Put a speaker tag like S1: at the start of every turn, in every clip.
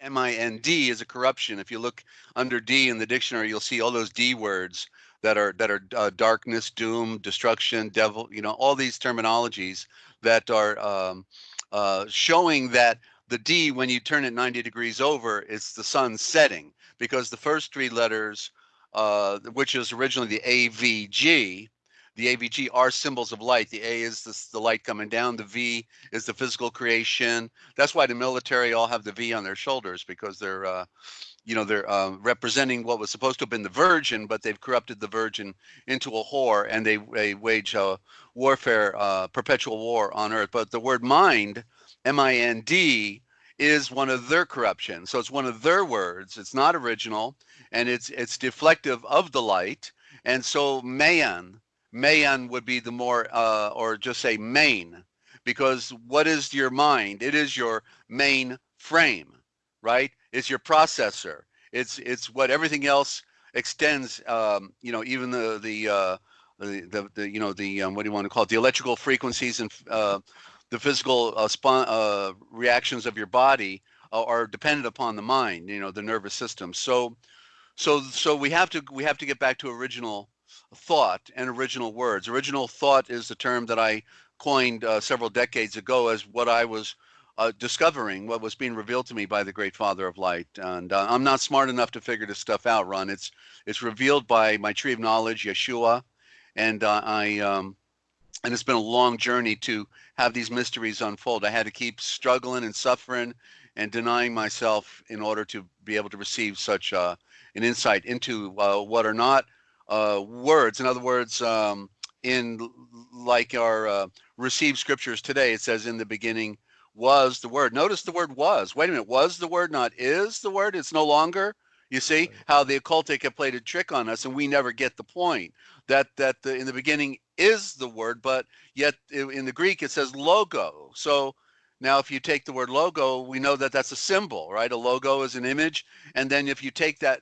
S1: M-I-N-D is a corruption. If you look under D in the dictionary, you'll see all those D words that are that are uh, darkness, doom, destruction, devil. You know, all these terminologies that are um, uh, showing that the D, when you turn it 90 degrees over, it's the sun setting because the first three letters, uh, which is originally the AVG, the AVG are symbols of light. The A is the, the light coming down. The V is the physical creation. That's why the military all have the V on their shoulders because they're, uh, you know, they're uh, representing what was supposed to have been the virgin, but they've corrupted the virgin into a whore, and they they wage warfare, uh, perpetual war on earth. But the word mind, M-I-N-D, is one of their corruptions. So it's one of their words. It's not original, and it's it's deflective of the light. And so man Mayan would be the more, uh, or just say main, because what is your mind? It is your main frame, right? It's your processor. It's it's what everything else extends. Um, you know, even the the uh, the, the, the you know the um, what do you want to call it? The electrical frequencies and uh, the physical uh, uh, reactions of your body are dependent upon the mind. You know, the nervous system. So so so we have to we have to get back to original thought and original words. Original thought is the term that I coined uh, several decades ago as what I was uh, discovering, what was being revealed to me by the great Father of Light. And uh, I'm not smart enough to figure this stuff out, Ron. It's it's revealed by my tree of knowledge, Yeshua, and uh, I um, and it's been a long journey to have these mysteries unfold. I had to keep struggling and suffering and denying myself in order to be able to receive such uh, an insight into uh, what are not uh, words. In other words, um, in like our uh, received scriptures today, it says in the beginning was the word. Notice the word was. Wait a minute, was the word not is the word? It's no longer. You see how the occultic have played a trick on us, and we never get the point that that the, in the beginning is the word, but yet in the Greek it says logo. So now, if you take the word logo, we know that that's a symbol, right? A logo is an image, and then if you take that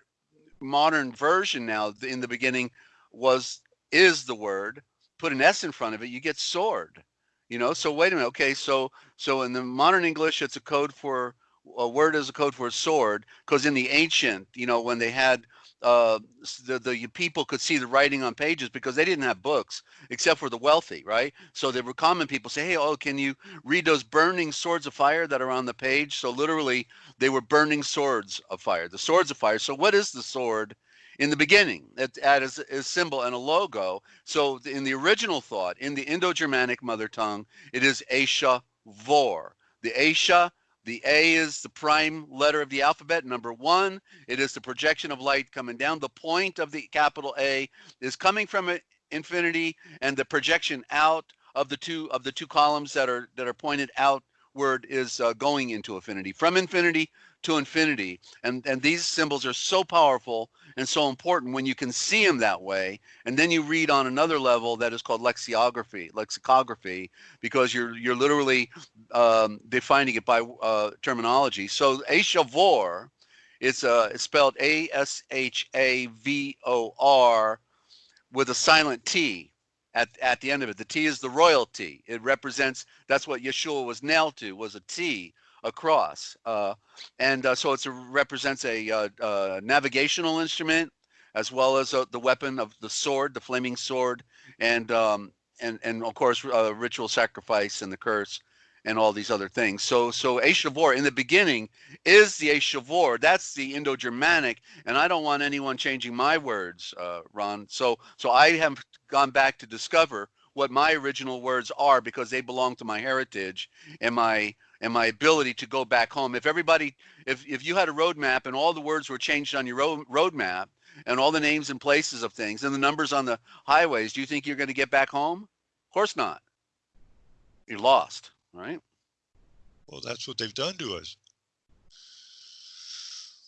S1: modern version now in the beginning was is the word put an s in front of it you get sword you know? So wait a minute okay so so in the modern english it's a code for a word is a code for a sword because in the ancient you know when they had uh, the, the people could see the writing on pages because they didn't have books except for the wealthy, right? So were common people say, hey, oh, can you read those burning swords of fire that are on the page? So literally, they were burning swords of fire, the swords of fire. So what is the sword? In the beginning, it as a symbol and a logo. So in the original thought, in the Indo-Germanic mother tongue, it is Aisha Vor. The Aisha the A is the prime letter of the alphabet, number one. It is the projection of light coming down. The point of the capital A is coming from infinity, and the projection out of the two of the two columns that are that are pointed outward is uh, going into infinity. From infinity to infinity. And, and these symbols are so powerful and so important when you can see them that way. And then you read on another level that is called lexicography, lexicography, because you're, you're literally um, defining it by uh, terminology. So Ashavor, it's, uh, it's spelled A-S-H-A-V-O-R with a silent T at, at the end of it. The T is the royalty. It represents, that's what Yeshua was nailed to, was a T across. Uh, and uh, so it represents a uh, uh, navigational instrument as well as uh, the weapon of the sword, the flaming sword, and um, and and of course ritual sacrifice and the curse and all these other things. So so Ashavor in the beginning is the Ashavor. That's the Indo-Germanic, and I don't want anyone changing my words, uh, Ron. So so I have gone back to discover what my original words are because they belong to my heritage and my and my ability to go back home. If everybody, if if you had a roadmap and all the words were changed on your road roadmap and all the names and places of things and the numbers on the highways, do you think you're going to get back home? Of course not. You're lost, right?
S2: Well, that's what they've done to us.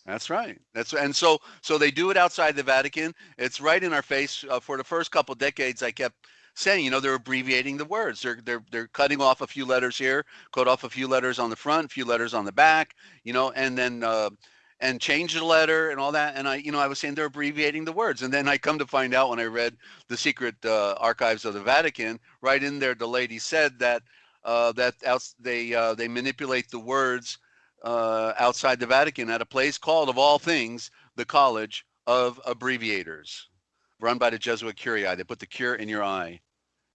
S1: That's right. That's and so so they do it outside the Vatican. It's right in our face. Uh, for the first couple decades, I kept saying, you know, they're abbreviating the words. They're they're they're cutting off a few letters here, cut off a few letters on the front, a few letters on the back, you know, and then uh, and change the letter and all that. And I, you know, I was saying they're abbreviating the words. And then I come to find out when I read the secret uh, archives of the Vatican, right in there, the lady said that uh, that else they uh, they manipulate the words uh, outside the Vatican at a place called, of all things, the College of Abbreviators, run by the Jesuit Curii. They put the cure in your eye,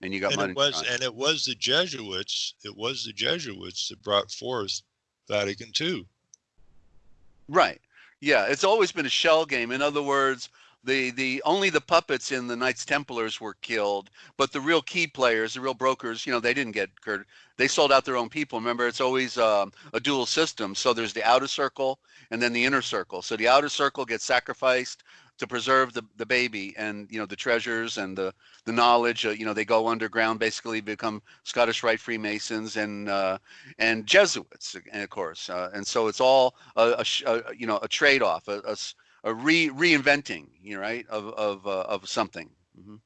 S1: and you got
S2: And
S1: money.
S2: it was, and it was the Jesuits, it was the Jesuits that brought forth Vatican II.
S1: Right. Yeah, it's always been a shell game. In other words, the the only the puppets in the Knights Templars were killed, but the real key players, the real brokers, you know, they didn't get hurt. They sold out their own people. Remember, it's always um, a dual system. So there's the outer circle and then the inner circle. So the outer circle gets sacrificed to preserve the, the baby and you know the treasures and the the knowledge. Uh, you know, they go underground, basically become Scottish Rite Freemasons and uh, and Jesuits, and of course. Uh, and so it's all a, a, a you know a trade off, a a re reinventing, you know, right of of uh, of something. hmm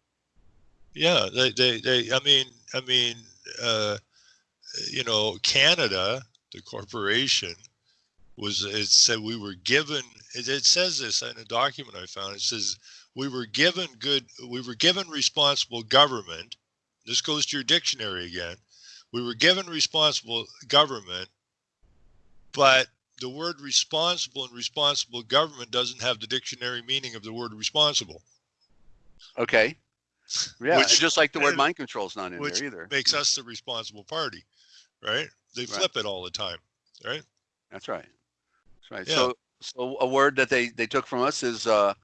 S2: Yeah, they, they, they, I mean, I mean, uh, you know, Canada, the corporation, was, it said we were given, it, it says this in a document I found. It says, we were given good, we were given responsible government. This goes to your dictionary again. We were given responsible government, but the word responsible and responsible government doesn't have the dictionary meaning of the word responsible.
S1: Okay. Yeah,
S2: Which-
S1: just like the word mind control is not in
S2: which
S1: there either.
S2: makes us the responsible party, right? They
S1: Right.
S2: flip it all the time, right?
S1: That's right. That's right.
S2: Yeah.
S1: So, so a word that they they took from us is uh.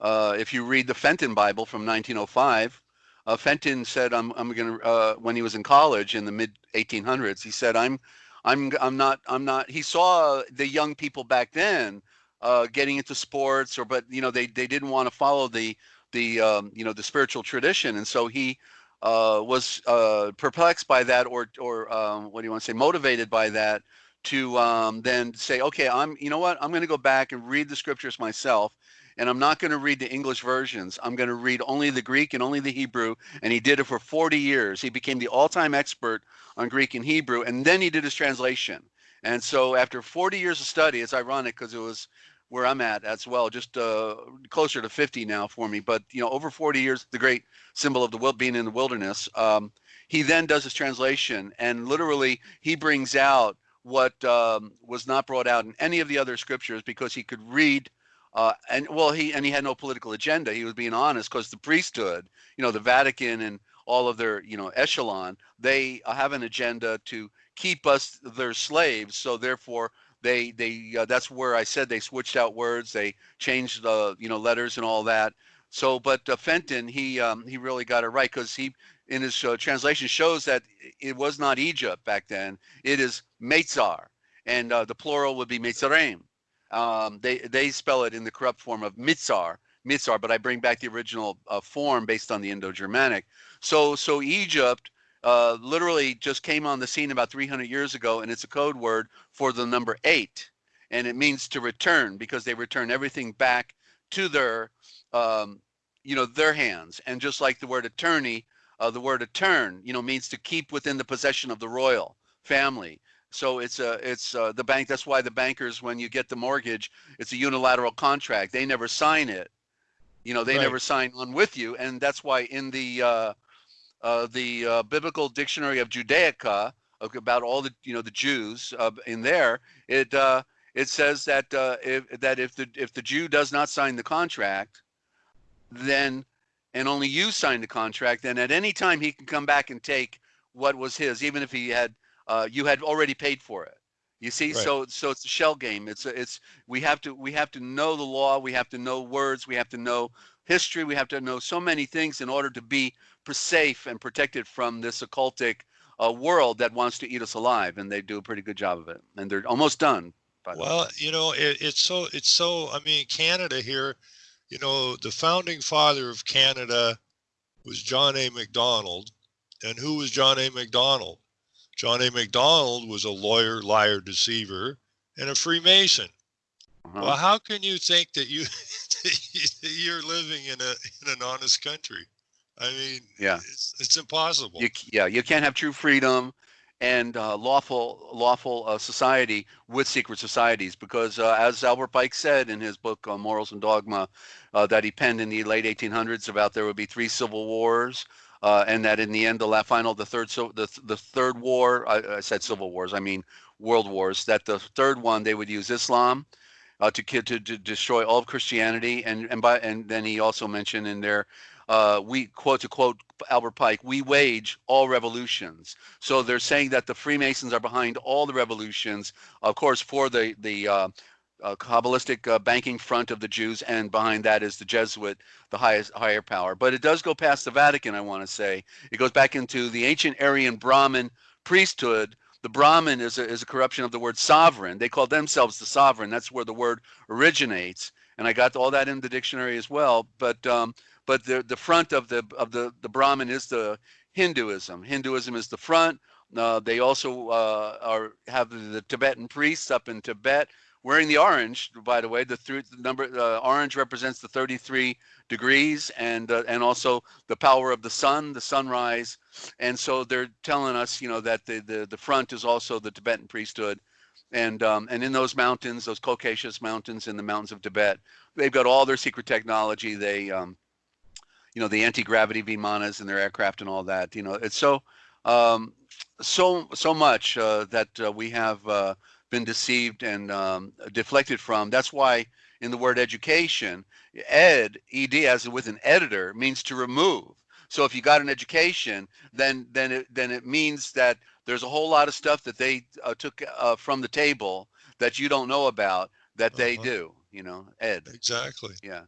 S1: Uh, if you read the Fenton Bible from 1905, uh, Fenton said, "I'm I'm gonna." Uh, when he was in college in the mid 1800s, he said, "I'm, I'm I'm not I'm not." He saw the young people back then uh, getting into sports, or but you know they they didn't want to follow the the um, you know the spiritual tradition, and so he uh, was uh, perplexed by that, or or um, what do you want to say, motivated by that to um, then say, okay, I'm, you know what, I'm going to go back and read the scriptures myself, and I'm not going to read the English versions. I'm going to read only the Greek and only the Hebrew. And he did it for 40 years. He became the all-time expert on Greek and Hebrew, and then he did his translation. And so after 40 years of study, it's ironic because it was where I'm at as well, just uh, closer to 50 now for me. But you know, over 40 years, the great symbol of the wil- being in the wilderness. Um, he then does his translation, and literally he brings out what um, was not brought out in any of the other scriptures because he could read uh, and well he and he had no political agenda. He was being honest because the priesthood you know the vatican and all of their you know echelon they have an agenda to keep us their slaves. So therefore they they uh, that's where i said they switched out words they changed the you know letters and all that. So but uh, fenton he um, he really got it right because he in his uh, translation shows that it was not Egypt back then. It is Meitzar, and uh, the plural would be Meitzarem. Um, they they spell it in the corrupt form of Mitzar, Mitzar, but I bring back the original uh, form based on the Indo-Germanic. So so Egypt uh, literally just came on the scene about 300 years ago, and it's a code word for the number eight, and it means to return because they return everything back to their um, you know their hands, and just like the word attorney uh, the word "attorn," you know, means to keep within the possession of the royal family. So it's a it's uh, the bank. That's why the bankers, when you get the mortgage, it's a unilateral contract. They never sign it. You know, they
S2: Right.
S1: never sign on with you, and that's why in the uh, uh, the uh, biblical dictionary of Judaica about all the you know the Jews uh, in there, it uh, it says that uh, if that if the if the Jew does not sign the contract, then and only you signed the contract, then at any time he can come back and take what was his, even if he had uh, you had already paid for it. You see,
S2: Right.
S1: so so it's a shell game. It's a, it's we have to we have to know the law. We have to know words. We have to know history. We have to know so many things in order to be safe and protected from this occultic uh, world that wants to eat us alive. And they do a pretty good job of it. And they're almost done. By the way.
S2: Well, you know, it, it's so, it's so, I mean, Canada here, you know, the founding father of Canada was John A. MacDonald. And who was John A. MacDonald? John A. MacDonald was a lawyer, liar, deceiver, and a Freemason.
S1: Uh-huh.
S2: Well, how can you think that you that you're living in a in an honest country? I mean,
S1: Yeah.
S2: it's, it's impossible.
S1: You, yeah, you can't have true freedom and uh, lawful lawful uh, society with secret societies because, uh, as Albert Pike said in his book uh, Morals and Dogma, uh, that he penned in the late 1800s about there would be three civil wars, uh, and that in the end, the final, the third, so the the third war, I, I said civil wars, I mean world wars. That the third one they would use Islam to, to to destroy all of Christianity, and and by and then he also mentioned in there, uh, we quote to quote Albert Pike, we wage all revolutions. So they're saying that the Freemasons are behind all the revolutions, of course, for the the uh, uh, Kabbalistic uh, banking front of the Jews, and behind that is the Jesuit, the highest higher power. But it does go past the Vatican. I want to say it goes back into the ancient Aryan Brahmin priesthood. The Brahmin is a, is a corruption of the word sovereign. They call themselves the sovereign. That's where the word originates. And I got all that in the dictionary as well. But um, but the the front of the of the the Brahmin is the Hinduism. Hinduism is the front. Uh, they also uh, are have the Tibetan priests up in Tibet wearing the orange. By the way, the, th- the number uh, orange represents the 33 degrees and uh, and also the power of the sun, the sunrise. And so they're telling us, you know, that the the, the front is also the Tibetan priesthood. And um, and in those mountains, those Caucasus mountains in the mountains of Tibet, they've got all their secret technology. They um, you know the anti-gravity vimanas and their aircraft and all that you know it's so um, so so much uh, that uh, we have uh, been deceived and um, deflected from that's why in the word education ed ed as with an editor means to remove so if you got an education then then it then it means that there's a whole lot of stuff that they uh, took uh, from the table that you don't know about that they
S2: Uh-huh.
S1: do you know ed
S2: Exactly.
S1: yeah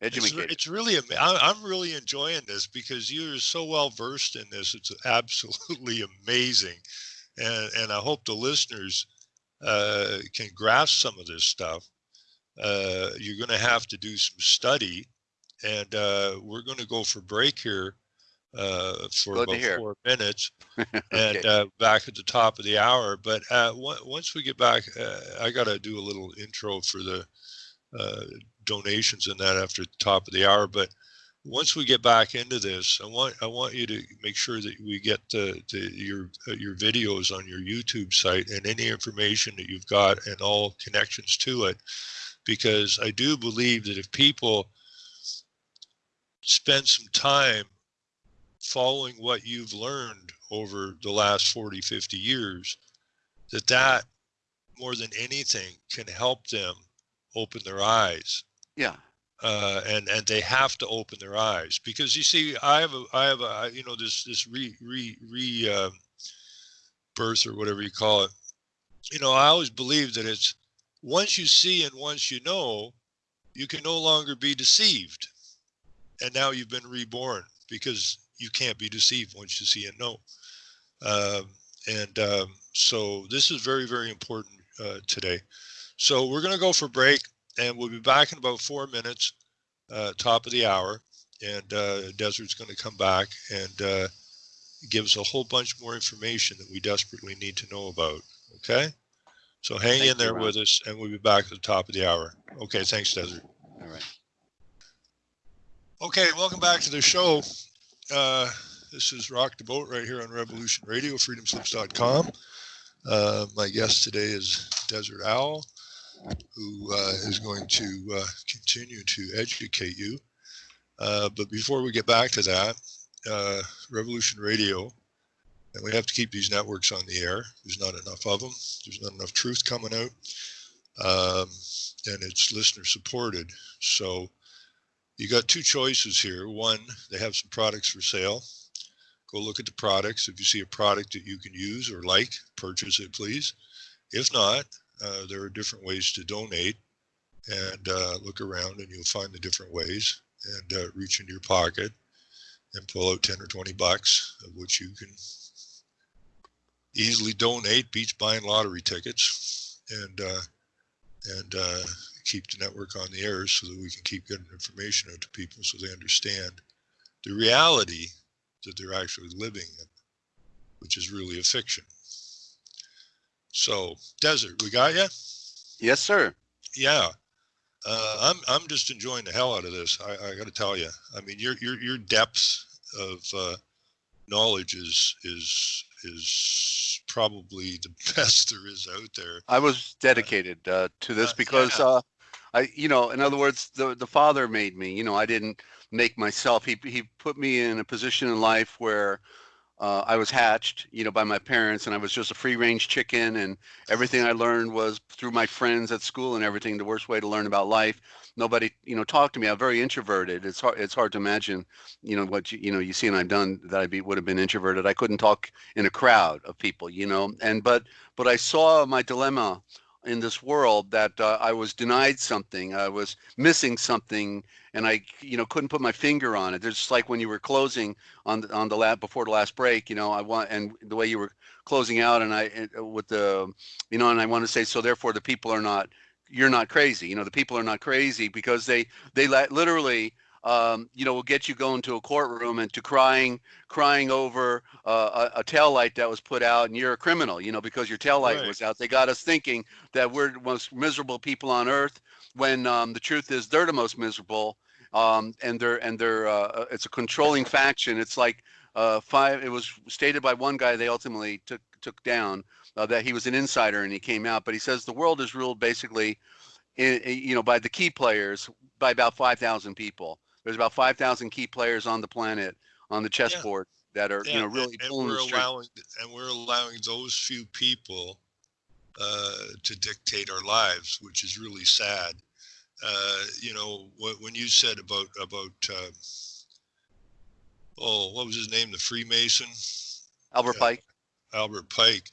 S2: It's, re- it's really, I'm really enjoying this because you're so well versed in this. It's absolutely amazing. And, and I hope the listeners uh, can grasp some of this stuff. Uh, you're going to have to do some study. And uh, we're going to go for break here uh, for
S1: Good
S2: about four minutes and
S1: Okay.
S2: uh, back at the top of the hour. But uh, on- once we get back, uh, I got to do a little intro for the uh, donations and that after the top of the hour. But once we get back into this, I want I want you to make sure that we get the, the your uh, your videos on your YouTube site and any information that you've got and all connections to it, because I do believe that if people spend some time following what you've learned over the last 40 50 years that that more than anything can help them open their eyes
S1: yeah.
S2: Uh, and and they have to open their eyes because you see i have a i have a you know this this re re re um, birth or whatever you call it. You know i always believe that it's once you see and once you know you can no longer be deceived. And now you've been reborn because you can't be deceived once you see and know. Um, and um, so this is very very important uh, today. So we're going to go for break and we'll be back in about four minutes, uh, top of the hour. And uh, Desert's going to come back and uh, give us a whole bunch more information that we desperately need to know about. Okay? So hang
S1: Thank
S2: in there with us, and we'll be back at the top of the hour. Okay, thanks, Desert.
S1: all right
S2: Okay, welcome back to the show. Uh, this is Rock the Boat right here on Revolution Radio, freedomslips.com. Uh, my guest today is Desert Owl, who uh, is going to uh, continue to educate you. Uh, but before we get back to that, Revolution Radio, and we have to keep these networks on the air. There's not enough of them. There's not enough truth coming out, um, and it's listener supported. So you got two choices here. One, they have some products for sale. Go look at the products. If you see a product that you can use or like, purchase it, please. If not, uh, there are different ways to donate and uh, look around and you'll find the different ways and uh, reach into your pocket and pull out 10 or 20 bucks of which you can easily donate beats buying lottery tickets and uh, and uh, keep the network on the air so that we can keep getting information out to people so they understand the reality that they're actually living in, which is really a fiction. So, Desert, we got you?
S1: yes sir
S2: Yeah. Uh, I'm I'm just enjoying the hell out of this. I, I got to tell you. I mean, your your your depth of uh, knowledge is is is probably the best there is out there.
S1: I was dedicated uh, to this
S2: Uh,
S1: because
S2: yeah.
S1: uh, I, you know, in other words, the the Father made me. You know, I didn't make myself. He he put me in a position in life where uh, I was hatched, you know, by my parents, and I was just a free range chicken, and everything I learned was through my friends at school and everything. The worst way to learn about life. Nobody, you know, talked to me. I'm very introverted. It's hard. It's hard to imagine, you know, what you, you know you see and I've done that I be would have been introverted. I couldn't talk in a crowd of people, you know, and but but I saw my dilemma in this world that uh, I was denied something, I was missing something, and I, you know, couldn't put my finger on it. There's like when you were closing on the, on the lab before the last break, you know, I want and the way you were closing out, and I with the, you know, and I want to say so. Therefore, the people are not, you're not crazy. You know, the people are not crazy because they they literally um, you know, will get you going to a courtroom and to crying, crying over uh, a, a tail light that was put out, and you're a criminal, you know, because your tail light
S2: Right.
S1: was out. They got us thinking that we're the most miserable people on earth, when um, the truth is they're the most miserable, um, and they're and they're uh, uh, it's a controlling faction. It's like uh, five. It was stated by one guy they ultimately took took down uh, that he was an insider and he came out, but he says the world is ruled basically, in, you know, by the key players by about five thousand people there's about 5,000 key players on the planet on the chessboard that are, you know, really
S2: and,
S1: pulling the
S2: we're allowing and we're allowing those few people uh, to dictate our lives, which is really sad. Uh, you know, wh- when you said about about uh, oh, what was his name, the Freemason,
S1: Albert
S2: yeah.
S1: Pike.
S2: Albert Pike.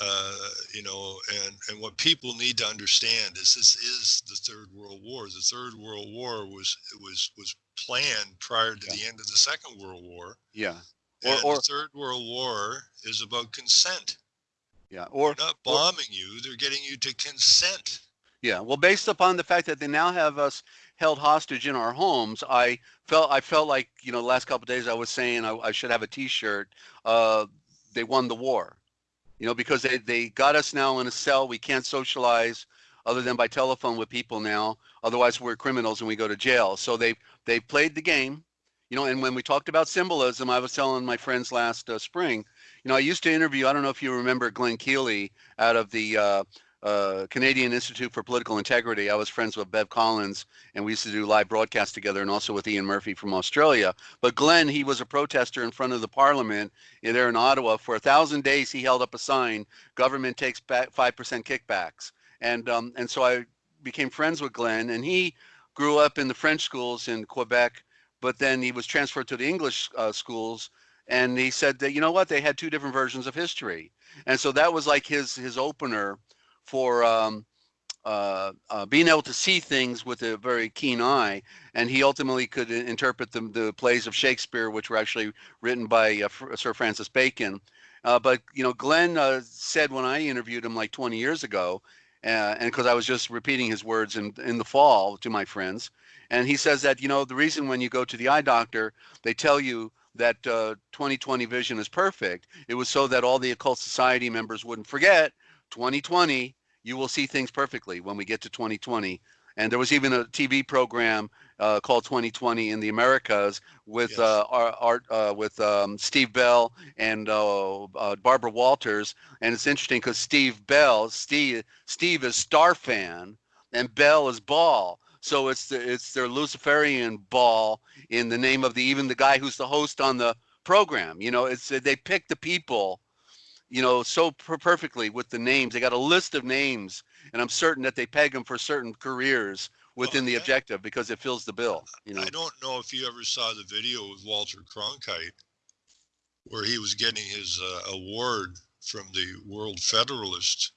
S2: Uh, you know, and and what people need to understand is this is the Third World War. The Third World War was was was planned prior to the end of the Second World War.
S1: Yeah. Or,
S2: And
S1: or
S2: the Third World War is about consent.
S1: yeah. Or,
S2: They're not
S1: or-
S2: bombing you; they're getting you to consent.
S1: yeah. Well, based upon the fact that they now have us held hostage in our homes, I felt, I felt like, you know, the last couple of days I was saying I, I should have a t-shirt. Uh, they won the war, you know, because they, they got us now in a cell. We can't socialize other than by telephone with people now. Otherwise we're criminals and we go to jail. So they, they played the game, you know, and when we talked about symbolism, I was telling my friends last uh, spring, you know, I used to interview, I don't know if you remember Glenn Kealey out of the uh, uh, Canadian Institute for Political Integrity. I was friends with Bev Collins and we used to do live broadcasts together and also with Ian Murphy from Australia. But Glenn, he was a protester in front of the parliament there in Ottawa. For a thousand days, he held up a sign, government takes back 5% kickbacks. And, um, and so I became friends with Glenn and he grew up in the French schools in Quebec, but then he was transferred to the English uh, schools. And he said that, you know what, they had two different versions of history. And so that was like his, his opener for um, uh, uh, being able to see things with a very keen eye. And he ultimately could interpret the, the plays of Shakespeare, which were actually written by uh, Sir Francis Bacon. Uh, but, you know, Glenn uh, said when I interviewed him like 20 years ago, uh, and because I was just repeating his words in, in the fall to my friends, and he says that, you know, the reason when you go to the eye doctor, they tell you that uh, 2020 vision is perfect, it was so that all the occult society members wouldn't forget 2020 you will see things perfectly when we get to 2020. And there was even a TV program uh, called 2020 in the Americas with
S2: Yes.
S1: uh, our, art uh, with um, Steve Bell and uh, uh, Barbara Walters. And it's interesting because Steve Bell, Steve Steve is Star fan, and Bell is Ball. So it's the, it's their Luciferian ball in the name of the even the guy who's the host on the program. You know, it's they pick the people you know, so per- perfectly with the names. They got a list of names, and I'm certain that they peg them for certain careers within the objective because it fills the bill. You know,
S2: I don't know if you ever saw the video with Walter Cronkite, where he was getting his uh, award from the World Federalist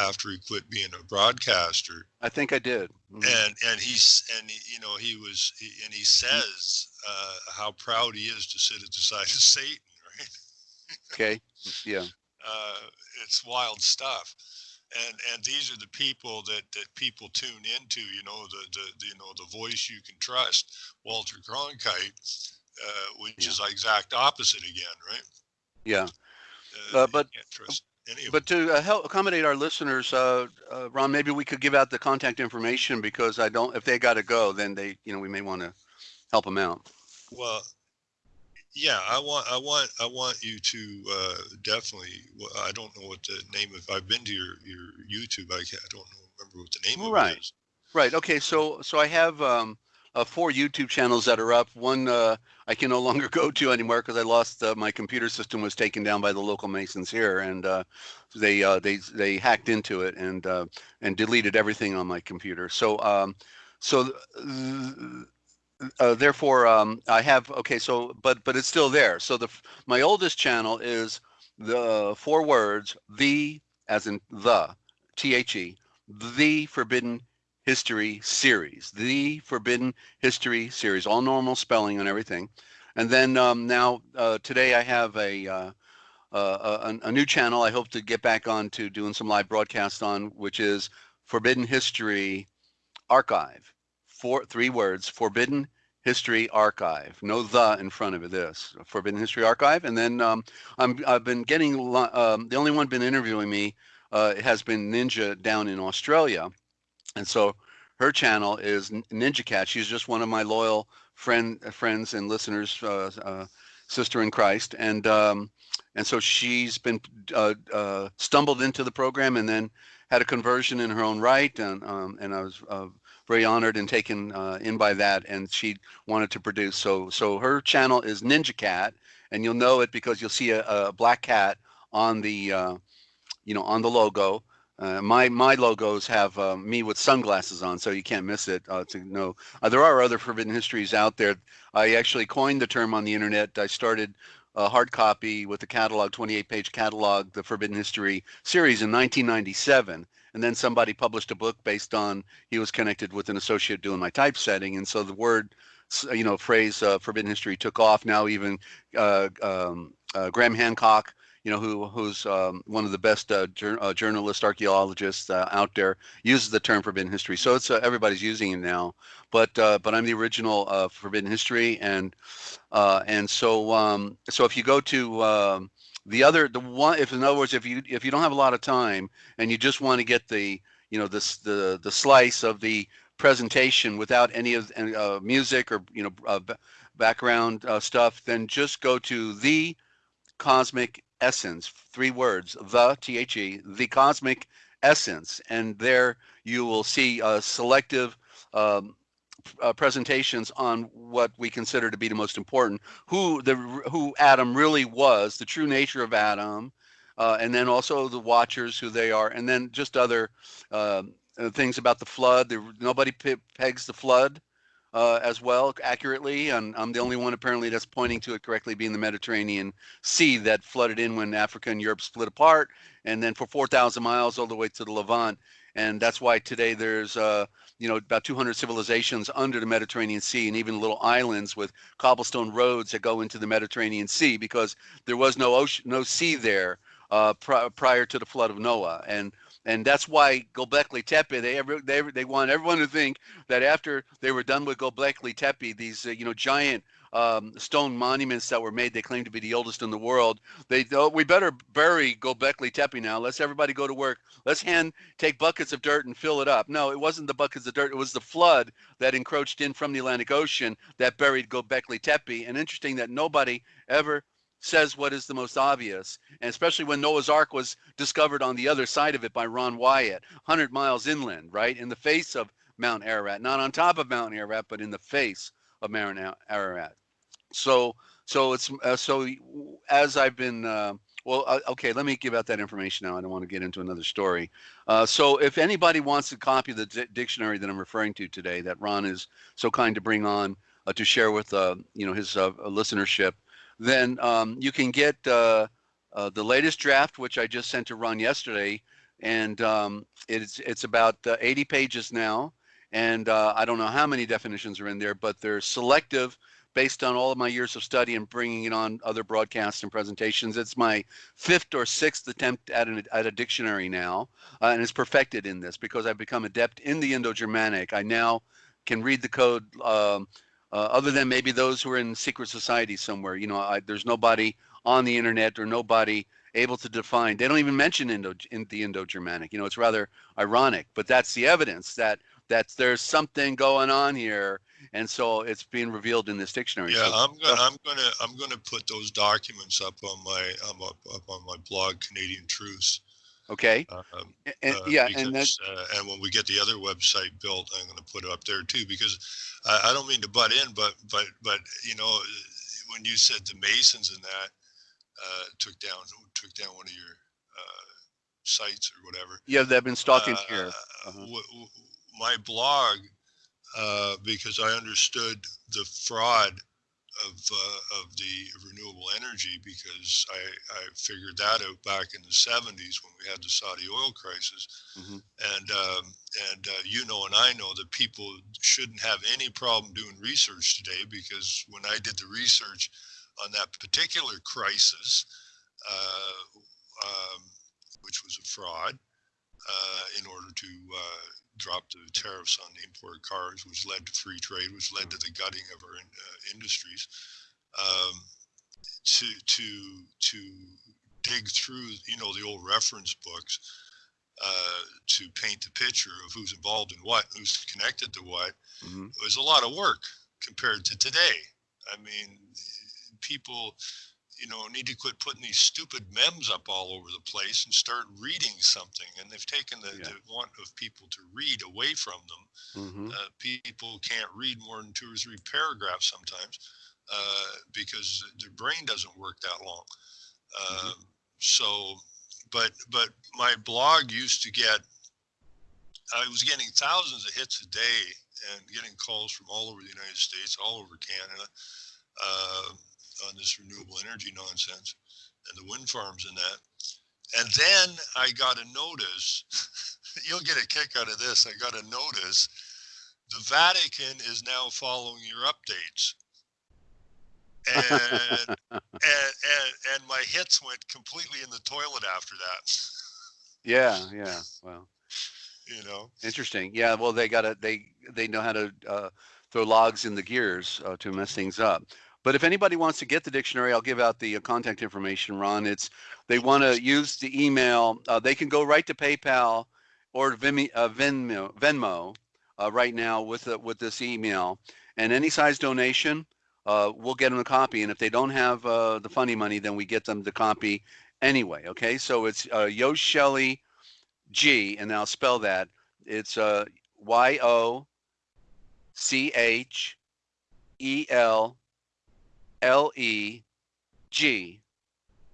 S2: after he quit being a broadcaster.
S1: I think I did. Mhm.
S2: and and he's and he, you know he was he, and he says uh, how proud he is to sit at the side of Satan. Right?
S1: Okay, yeah,
S2: Uh, it's wild stuff. And and these are the people that that people tune into. You know the the, the you know the voice you can trust. Walter Cronkite, uh, which
S1: Yeah.
S2: is the exact opposite again, right?
S1: yeah.
S2: Uh,
S1: Uh, but- But to uh, help accommodate our listeners, uh, uh, Ron, maybe we could give out the contact information because I don't. If they got to go, then they, you know, we may want to help them out.
S2: Well, yeah, I want, I want, I want you to uh, definitely. well, I don't know what the name of. I've been to your your YouTube. I, can't, I don't remember what the name of
S1: Right.
S2: it is.
S1: Right. Okay. So so I have um, uh, four YouTube channels that are up. One uh, I can no longer go to anymore because I lost uh, my computer system was taken down by the local Masons here, and uh, they uh, they they hacked into it and uh, and deleted everything on my computer. So um, so. Uh, therefore, um, I have okay. So, but but it's still there. So the my oldest channel is the four words the as in the T H E the Forbidden History series, the Forbidden History series, all normal spelling and everything. And then um, now uh, today I have a, uh, uh, a, a new channel I hope to get back on to doing some live broadcast on, which is Forbidden History Archive. Four three words, Forbidden History Archive. No the in front of this. Forbidden History Archive. And then um, I'm I've been getting um, the only one been interviewing me uh, has been Ninja down in Australia and so her channel is Ninja Cat. She's just one of my loyal friend friends and listeners, uh, uh, sister in Christ, and um, and so she's been uh, uh stumbled into the program and then had a conversion in her own right, and um, and I was uh, very honored and taken uh, in by that, and she wanted to produce. So so her channel is Ninja Cat, and you'll know it because you'll see a, a black cat on the you know on the logo uh, my my logos have uh, me with sunglasses on, so you can't miss it. Uh, to know uh, there are other forbidden histories out there. I actually coined the term on the internet. I started a hard copy with the catalog, 28-page catalog, the Forbidden History series in 1997, and then somebody published a book based on he was connected with an associate doing my typesetting, and so the word, you know, phrase uh, Forbidden History took off. Now even uh, um, Graham Hancock you know, who who's um, one of the best uh, jur- uh, archaeologists uh, out there, uses the term forbidden history. So it's uh, everybody's using it now. But uh, but I'm the original uh, forbidden history, and and so um, so if you go to um, the other the one, if in other words, if you if you don't have a lot of time and you just want to get the you know this the the slice of the presentation without any of uh, music or you know uh, background uh, stuff, then just go to the cosmic essence, three words, the, T-H-E, the cosmic essence. And there you will see a selective um, uh, presentations on what we consider to be the most important, who the who Adam really was, the true nature of Adam, uh, and then also the Watchers, who they are, and then just other um, uh, things about the flood. There, nobody pegs the flood uh, as well accurately. And I'm the only one apparently that's pointing to it correctly being the Mediterranean Sea that flooded in when Africa and Europe split apart, and then for 4,000 miles all the way to the Levant. And that's why today there's, uh, you know, about 200 civilizations under the Mediterranean Sea, and even little islands with cobblestone roads that go into the Mediterranean Sea because there was no ocean, no sea there uh, pr- prior to the flood of Noah. And and that's why Gobekli Tepe. They ever they they want everyone to think that after they were done with Gobekli Tepe, these uh, you know giant um, stone monuments that were made, they claim to be the oldest in the world. They oh, we better bury Gobekli Tepe now. Let's everybody go to work. Let's hand take buckets of dirt and fill it up. No, it wasn't the buckets of dirt. It was the flood that encroached in from the Atlantic Ocean that buried Gobekli Tepe. And interesting that nobody ever says what is the most obvious, and especially when Noah's Ark was discovered on the other side of it by Ron Wyatt, 100 miles inland, right, in the face of Mount Ararat, not on top of Mount Ararat, but in the face of Mount Ararat. So, so it's uh, so as I've been. Uh, well, uh, okay, let me give out that information now. I don't want to get into another story. Uh, so, if anybody wants a copy of the d- dictionary that I'm referring to today, that Ron is so kind to bring on uh, to share with uh, you know his listenership, then um, you can get the latest draft, which I just sent to Ron yesterday, and um, it's it's about uh, 80 pages now, and I don't know how many definitions are in there, but they're selective based on all of my years of study and bringing it on other broadcasts and presentations. It's my fifth or sixth attempt at, an, at a dictionary now, uh, and it's perfected in this because I've become adept in the Indo-Germanic. I now can read the code um, uh, other than maybe those who are in secret society somewhere. You know, I, there's nobody on the internet or nobody able to define. They don't even mention Indo in the Indo-Germanic. You know, it's rather ironic, but that's the evidence that that there's something going on here, and so it's being revealed in this dictionary.
S2: Yeah,
S1: so,
S2: I'm gonna, I'm gonna, I'm gonna put those documents up on my, um, up, up on my blog, Canadian Truths.
S1: Okay.
S2: Um,
S1: And,
S2: uh,
S1: yeah, and that,
S2: because, uh, and when we get the other website built, I'm going to put it up there too because I, I don't mean to butt in, but but but you know when you said the Masons and that uh, took down took down one of your uh, sites or whatever.
S1: yeah, they've been stalking
S2: uh,
S1: here.
S2: uh,
S1: Uh-huh.
S2: w- w- my blog uh, because I understood the fraud of uh, of the renewable energy because I, I figured that out back in the 70s when we had the Saudi oil crisis
S1: Mhm.
S2: and um, and uh, you know and I know that people shouldn't have any problem doing research today because when I did the research on that particular crisis uh, um, which was a fraud uh, in order to uh, drop the tariffs on imported cars, which led to free trade, which led to the gutting of our in, uh, industries. Um, to to to dig through, you know, the old reference books uh, to paint the picture of who's involved in what, who's connected to what,
S1: Mhm.
S2: was a lot of work compared to today. I mean, people you know, need to quit putting these stupid memes up all over the place and start reading something. And they've taken the,
S1: Yeah.
S2: the want of people to read away from them.
S1: Mhm.
S2: Uh, people can't read more than two or three paragraphs sometimes uh, because their brain doesn't work that long.
S1: Mm-hmm.
S2: Um, so, but but my blog used to get, I was getting thousands of hits a day and getting calls from all over the United States, all over Canada. On this renewable energy nonsense and the wind farms and that. And then I got a notice. You'll get a kick out of this. I got a notice. The Vatican is now following your updates. And and, and and my hits went completely in the toilet after that.
S1: Yeah, yeah. Well,
S2: You know.
S1: interesting. Yeah, well, they got to they they know how to uh, throw logs in the gears uh, to mess things up. But if anybody wants to get the dictionary, I'll give out the uh, contact information, Ron. It's they want to use the email. Uh, they can go right to PayPal or uh, Venmo, uh, right now with uh, with this email, and any size donation, we'll get them a copy. And if they don't have the funny money, then we get them the copy anyway. Okay, so it's uh, Yo Shelley G, and I'll spell that. It's Y O C H E L L E G,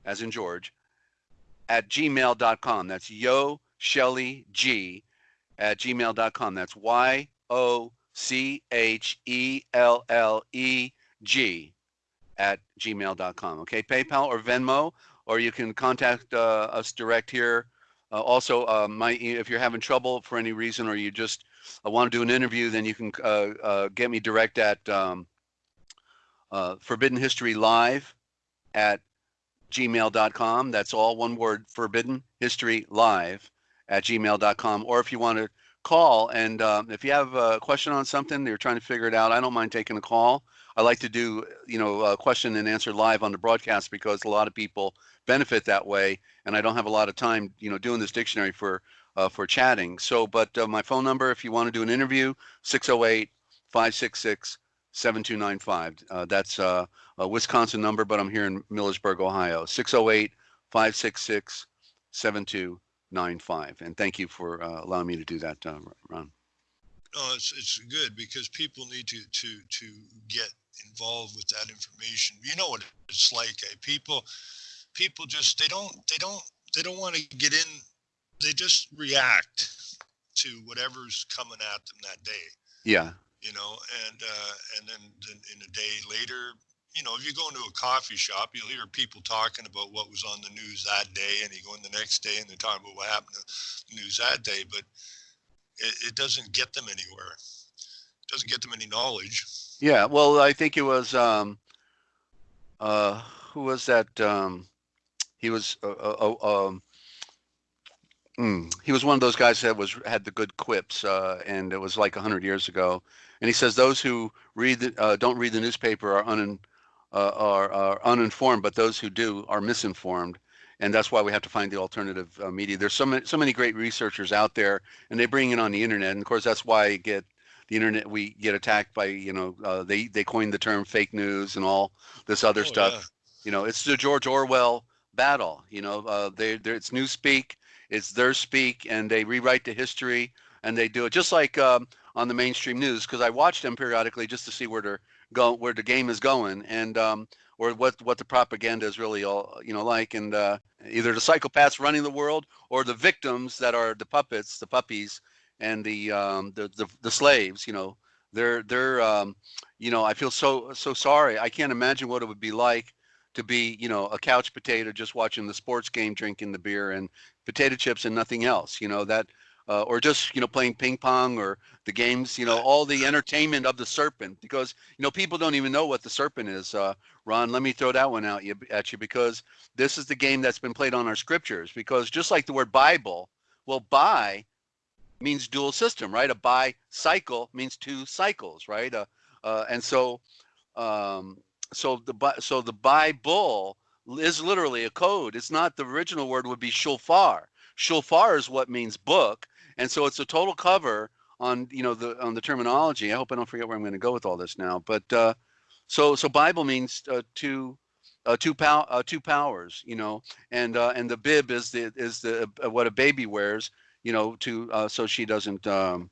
S1: as in George, at gmail.com. That's Yo Shelley G at gmail.com. That's Y O C H E L L E G at gmail.com. Okay, PayPal or Venmo, or you can contact uh, us direct here. Uh, also, uh, my if you're having trouble for any reason, or you just uh, want to do an interview, then you can uh, uh, get me direct at um, uh, Forbidden History Live at gmail.com. That's all one word, Forbidden History Live at gmail.com. Or if you want to call and um, if you have a question on something, you're trying to figure it out, I don't mind taking a call. I like to do, you know, a question and answer live on the broadcast because a lot of people benefit that way. And I don't have a lot of time, you know, doing this dictionary for uh, for chatting. So, but uh, my phone number, if you want to do an interview, 608 566 7295. Uh, that's uh, a Wisconsin number, but I'm here in Millersburg, Ohio. 608 566 7295. And thank you for uh, allowing me to do that, uh, Ron.
S2: No, it's it's good because people need to to to get involved with that information. You know what it's like. Eh? People people just they don't they don't they don't want to get in. They just react to whatever's coming at them that day.
S1: Yeah.
S2: You know, and uh, and then, then in a day later, you know, if you go into a coffee shop, you'll hear people talking about what was on the news that day, and you go in the next day and they're talking about what happened to the news that day. But it, it doesn't get them anywhere. It doesn't get them any knowledge.
S1: Yeah. Well, I think it was, um, uh, who was that? Um, he was, uh, uh, uh, um, mm, he was one of those guys that was had the good quips, uh, and it was like hundred years ago. And he says those who read the, uh, don't read the newspaper are un, uh, are, are uninformed, but those who do are misinformed. And that's why we have to find the alternative uh, media. There's so many, so many great researchers out there, and they bring it on the internet. And of course, that's why get the internet. We get attacked by, you know, uh, they they coined the term fake news and all this other
S2: Oh,
S1: stuff.
S2: yeah.
S1: You know, it's the George Orwell battle. You know, uh, they, they it's newspeak. it's their speak and they rewrite the history and they do it just like um, on the mainstream news because I watch them periodically just to see where they're go where the game is going and um, or what what the propaganda is really all you know like. And uh, either the psychopaths running the world or the victims that are the puppets the puppies and the um, the, the the slaves you know. They're they're um, you know I feel so so sorry. I can't imagine what it would be like to be you know a couch potato just watching the sports game drinking the beer and potato chips and nothing else you know that uh, or just you know playing ping pong or the games you know all the entertainment of the serpent because you know people don't even know what the serpent is uh, ron let me throw that one out at you because this is the game that's been played on our scriptures because just like the word bible well bi means dual system right? A bicycle means two cycles right? Uh, uh, and so um, so the so the bible is literally a code. It's not the original word would be shofar. Shofar is what means book and so it's a total cover on you know the on the terminology. I hope I don't forget where I'm going to go with all this now. But uh, so so Bible means uh, two uh, two pow uh, two powers, you know, and uh, and the bib is the is the uh, what a baby wears, you know, to uh, so she doesn't um,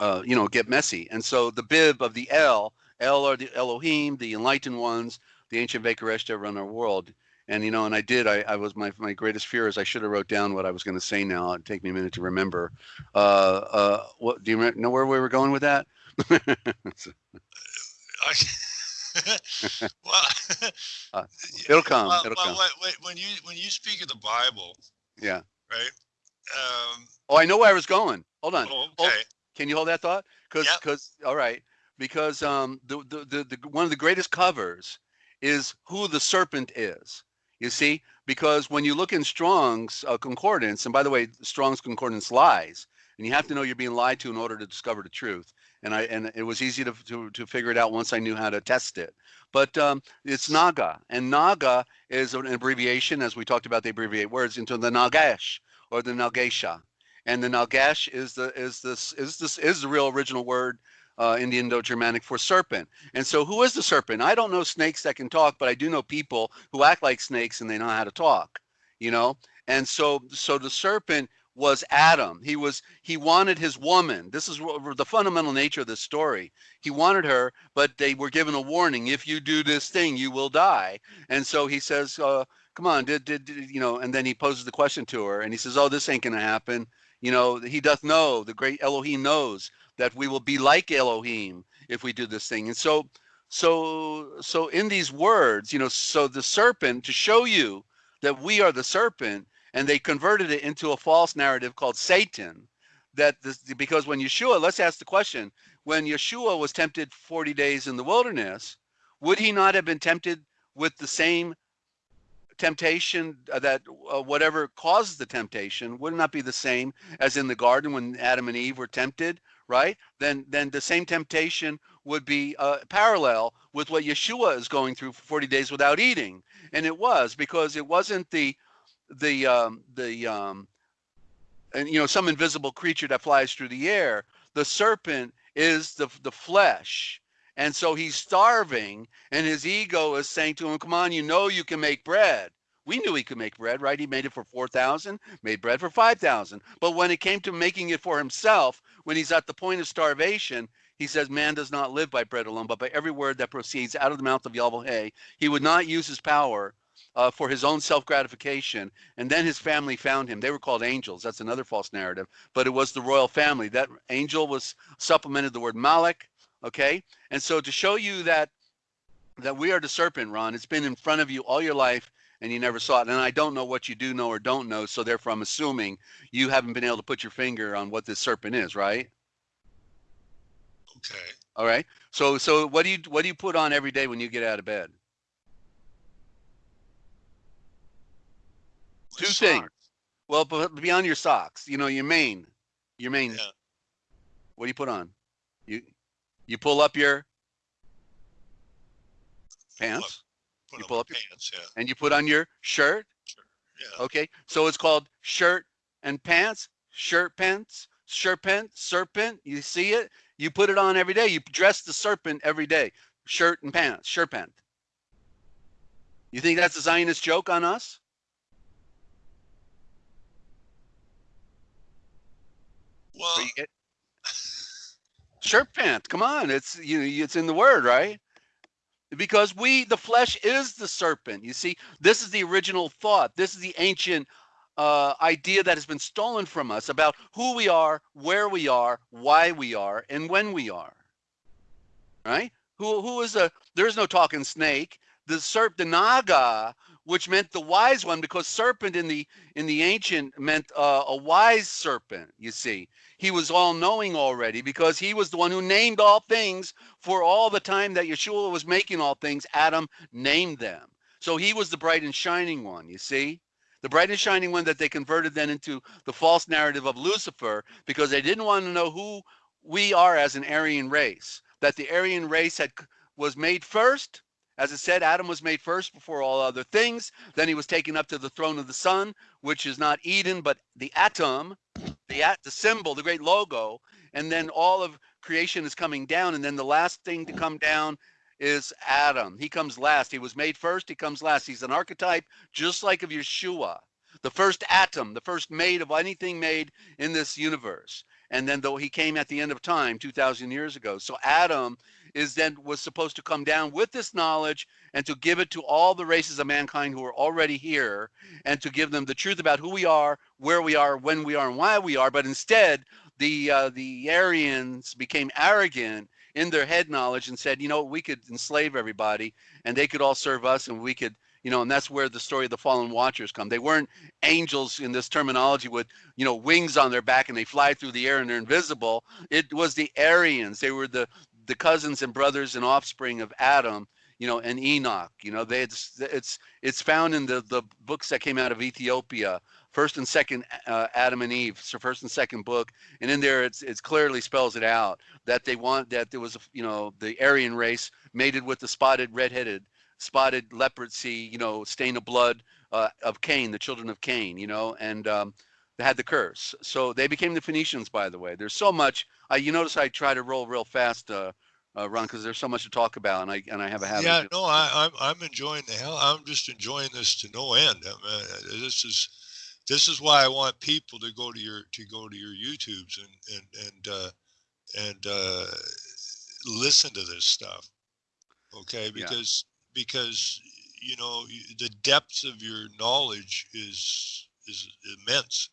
S1: uh, you know get messy. And so the bib of the El, El are the Elohim, the enlightened ones, the ancient Vakareshta that run our world and you know and i did i, I was my, my greatest fear is i should have wrote down what i was going to say now it'd take me a minute to remember. Uh uh what do you know where we were going with that?
S2: Well,
S1: uh, it'll come
S2: well,
S1: it'll
S2: well,
S1: come.
S2: when you when you speak of the bible
S1: yeah.
S2: right um
S1: oh i know where i was going. Hold on.
S2: Oh,
S1: Hold-
S2: okay.
S1: can you hold that thought? Because
S2: Yep.
S1: because all right because um the, the the the one of the greatest covers is who the serpent is you see? Because when you look in strong's uh, concordance and by the way strong's concordance lies and you have to know you're being lied to in order to discover the truth. And i and it was easy to to, to figure it out once i knew how to test it. But um, it's naga and naga is an abbreviation as we talked about they abbreviate words into the nagash or the nagesha. And the nagash is the is this is this is the real original word uh, in the Indo-Germanic for serpent. And so, who is the serpent? I don't know snakes that can talk, but I do know people who act like snakes and they know how to talk. You know, and so so the serpent was Adam. He was he wanted his woman. This is the fundamental nature of this story. He wanted her, but they were given a warning: if you do this thing, you will die. And so he says, uh, "Come on, did, did did you know?" And then he poses the question to her, and he says, "Oh, this ain't gonna happen." You know, he doth know. The great Elohim knows that we will be like Elohim if we do this thing. And so, so, so in these words, you know, so the serpent to show you that we are the serpent, and they converted it into a false narrative called Satan. That this, because when Yeshua, let's ask the question: when Yeshua was tempted 40 days in the wilderness, would he not have been tempted with the same temptation uh, that uh, whatever caused the temptation would not be the same as in the garden when Adam and Eve were tempted? Right? Then then the same temptation would be uh, parallel with what Yeshua is going through for 40 days without eating, and it was because it wasn't the the um, the um, and you know some invisible creature that flies through the air. The serpent is the the flesh. And so he's starving, and his ego is saying to him, Come on, you know you can make bread. We knew he could make bread, right? He made it for 4,000, made bread for 5,000. But when it came to making it for himself, when he's at the point of starvation, he says, Man does not live by bread alone, but by every word that proceeds out of the mouth of Yahweh. He would not use his power uh, for his own self gratification. And then his family found him. They were called angels. That's another false narrative, but it was the royal family. That angel was supplemented the word Malak. Okay. And so to show you that that we are the serpent, Ron, it's been in front of you all your life and you never saw it. And I don't know what you do know or don't know. So therefore, I'm assuming you haven't been able to put your finger on what this serpent is, right?
S2: Okay.
S1: All right. So so what do you what do you put on every day when you get out of bed? Two
S2: Socks.
S1: things. Well, beyond your socks, you know, your main, your main.
S2: Yeah.
S1: What do you put on? You you pull up your pants
S2: Put
S1: you pull up your
S2: pants, yeah.
S1: And you put on your shirt. Sure.
S2: Yeah.
S1: Okay. So it's called shirt and pants, shirt pants, shirt pants, serpent. You see it? You put it on every day. You dress the serpent every day. Shirt and pants, shirt pant. You think that's a Zionist joke on us? Well, shirt pant. Come on, it's you. It's in the word, right? Because we, the flesh, is the serpent. You see, this is the original thought. This is the ancient uh, idea that has been stolen from us about who we are, where we are, why we are, and when we are. Right? Who who is a? There is no talking snake. The serp, the naga, which meant the wise one, because serpent in the in the ancient meant uh, a wise serpent. You see, he was all knowing already because he was the one who named all things for all the time that Yeshua was making all things. Adam named them, so he was the bright and shining one. You see, the bright and shining one that they converted then into the false narrative of Lucifer because they didn't want to know who we are as an Aryan race. That the Aryan race had was made first as it said, Adam was made first before all other things. Then he was taken up to the throne of the sun, which is not Eden, but the atom, the at the symbol, the great logo. And then all of creation is coming down. And then the last thing to come down is Adam. He comes last. He was made first. He comes last. He's an archetype, just like of Yeshua, the first atom, the first made of anything made in this universe. And then though he came at the end of time, 2,000 years ago. So Adam is then was supposed to come down with this knowledge and to give it to all the races of mankind who are already here and to give them the truth about who we are, where we are, when we are, and why we are. But instead, the uh, the Aryans became arrogant in their head knowledge and said, you know, we could enslave everybody and they could all serve us and we could you know, and that's where the story of the fallen watchers come. They weren't angels in this terminology with, you know, wings on their back and they fly through the air and they're invisible. It was the Aryans. They were the the cousins and brothers and offspring of Adam, you know, and Enoch. You know, they it's it's it's found in the the books that came out of Ethiopia, first and second uh, Adam and Eve, so first and second book, and in there it's it's clearly spells it out that they want that there was a you know the Aryan race mated with the spotted redheaded spotted leprosy, you know, stain of blood uh, of Cain, the children of Cain, you know, and um, they had the curse. So they became the Phoenicians, by the way. There's so much. Uh, you notice I try to roll real fast, uh, uh, Ron, because there's so much to talk about, and I and I have a habit.
S2: Yeah, no, I, I'm I'm enjoying the hell. I'm just enjoying this to no end. I mean, this is this is why I want people to go to your to go to your YouTubes and and and uh, and uh, listen to this stuff. Okay, because yeah. because you know the depths of your knowledge is is immense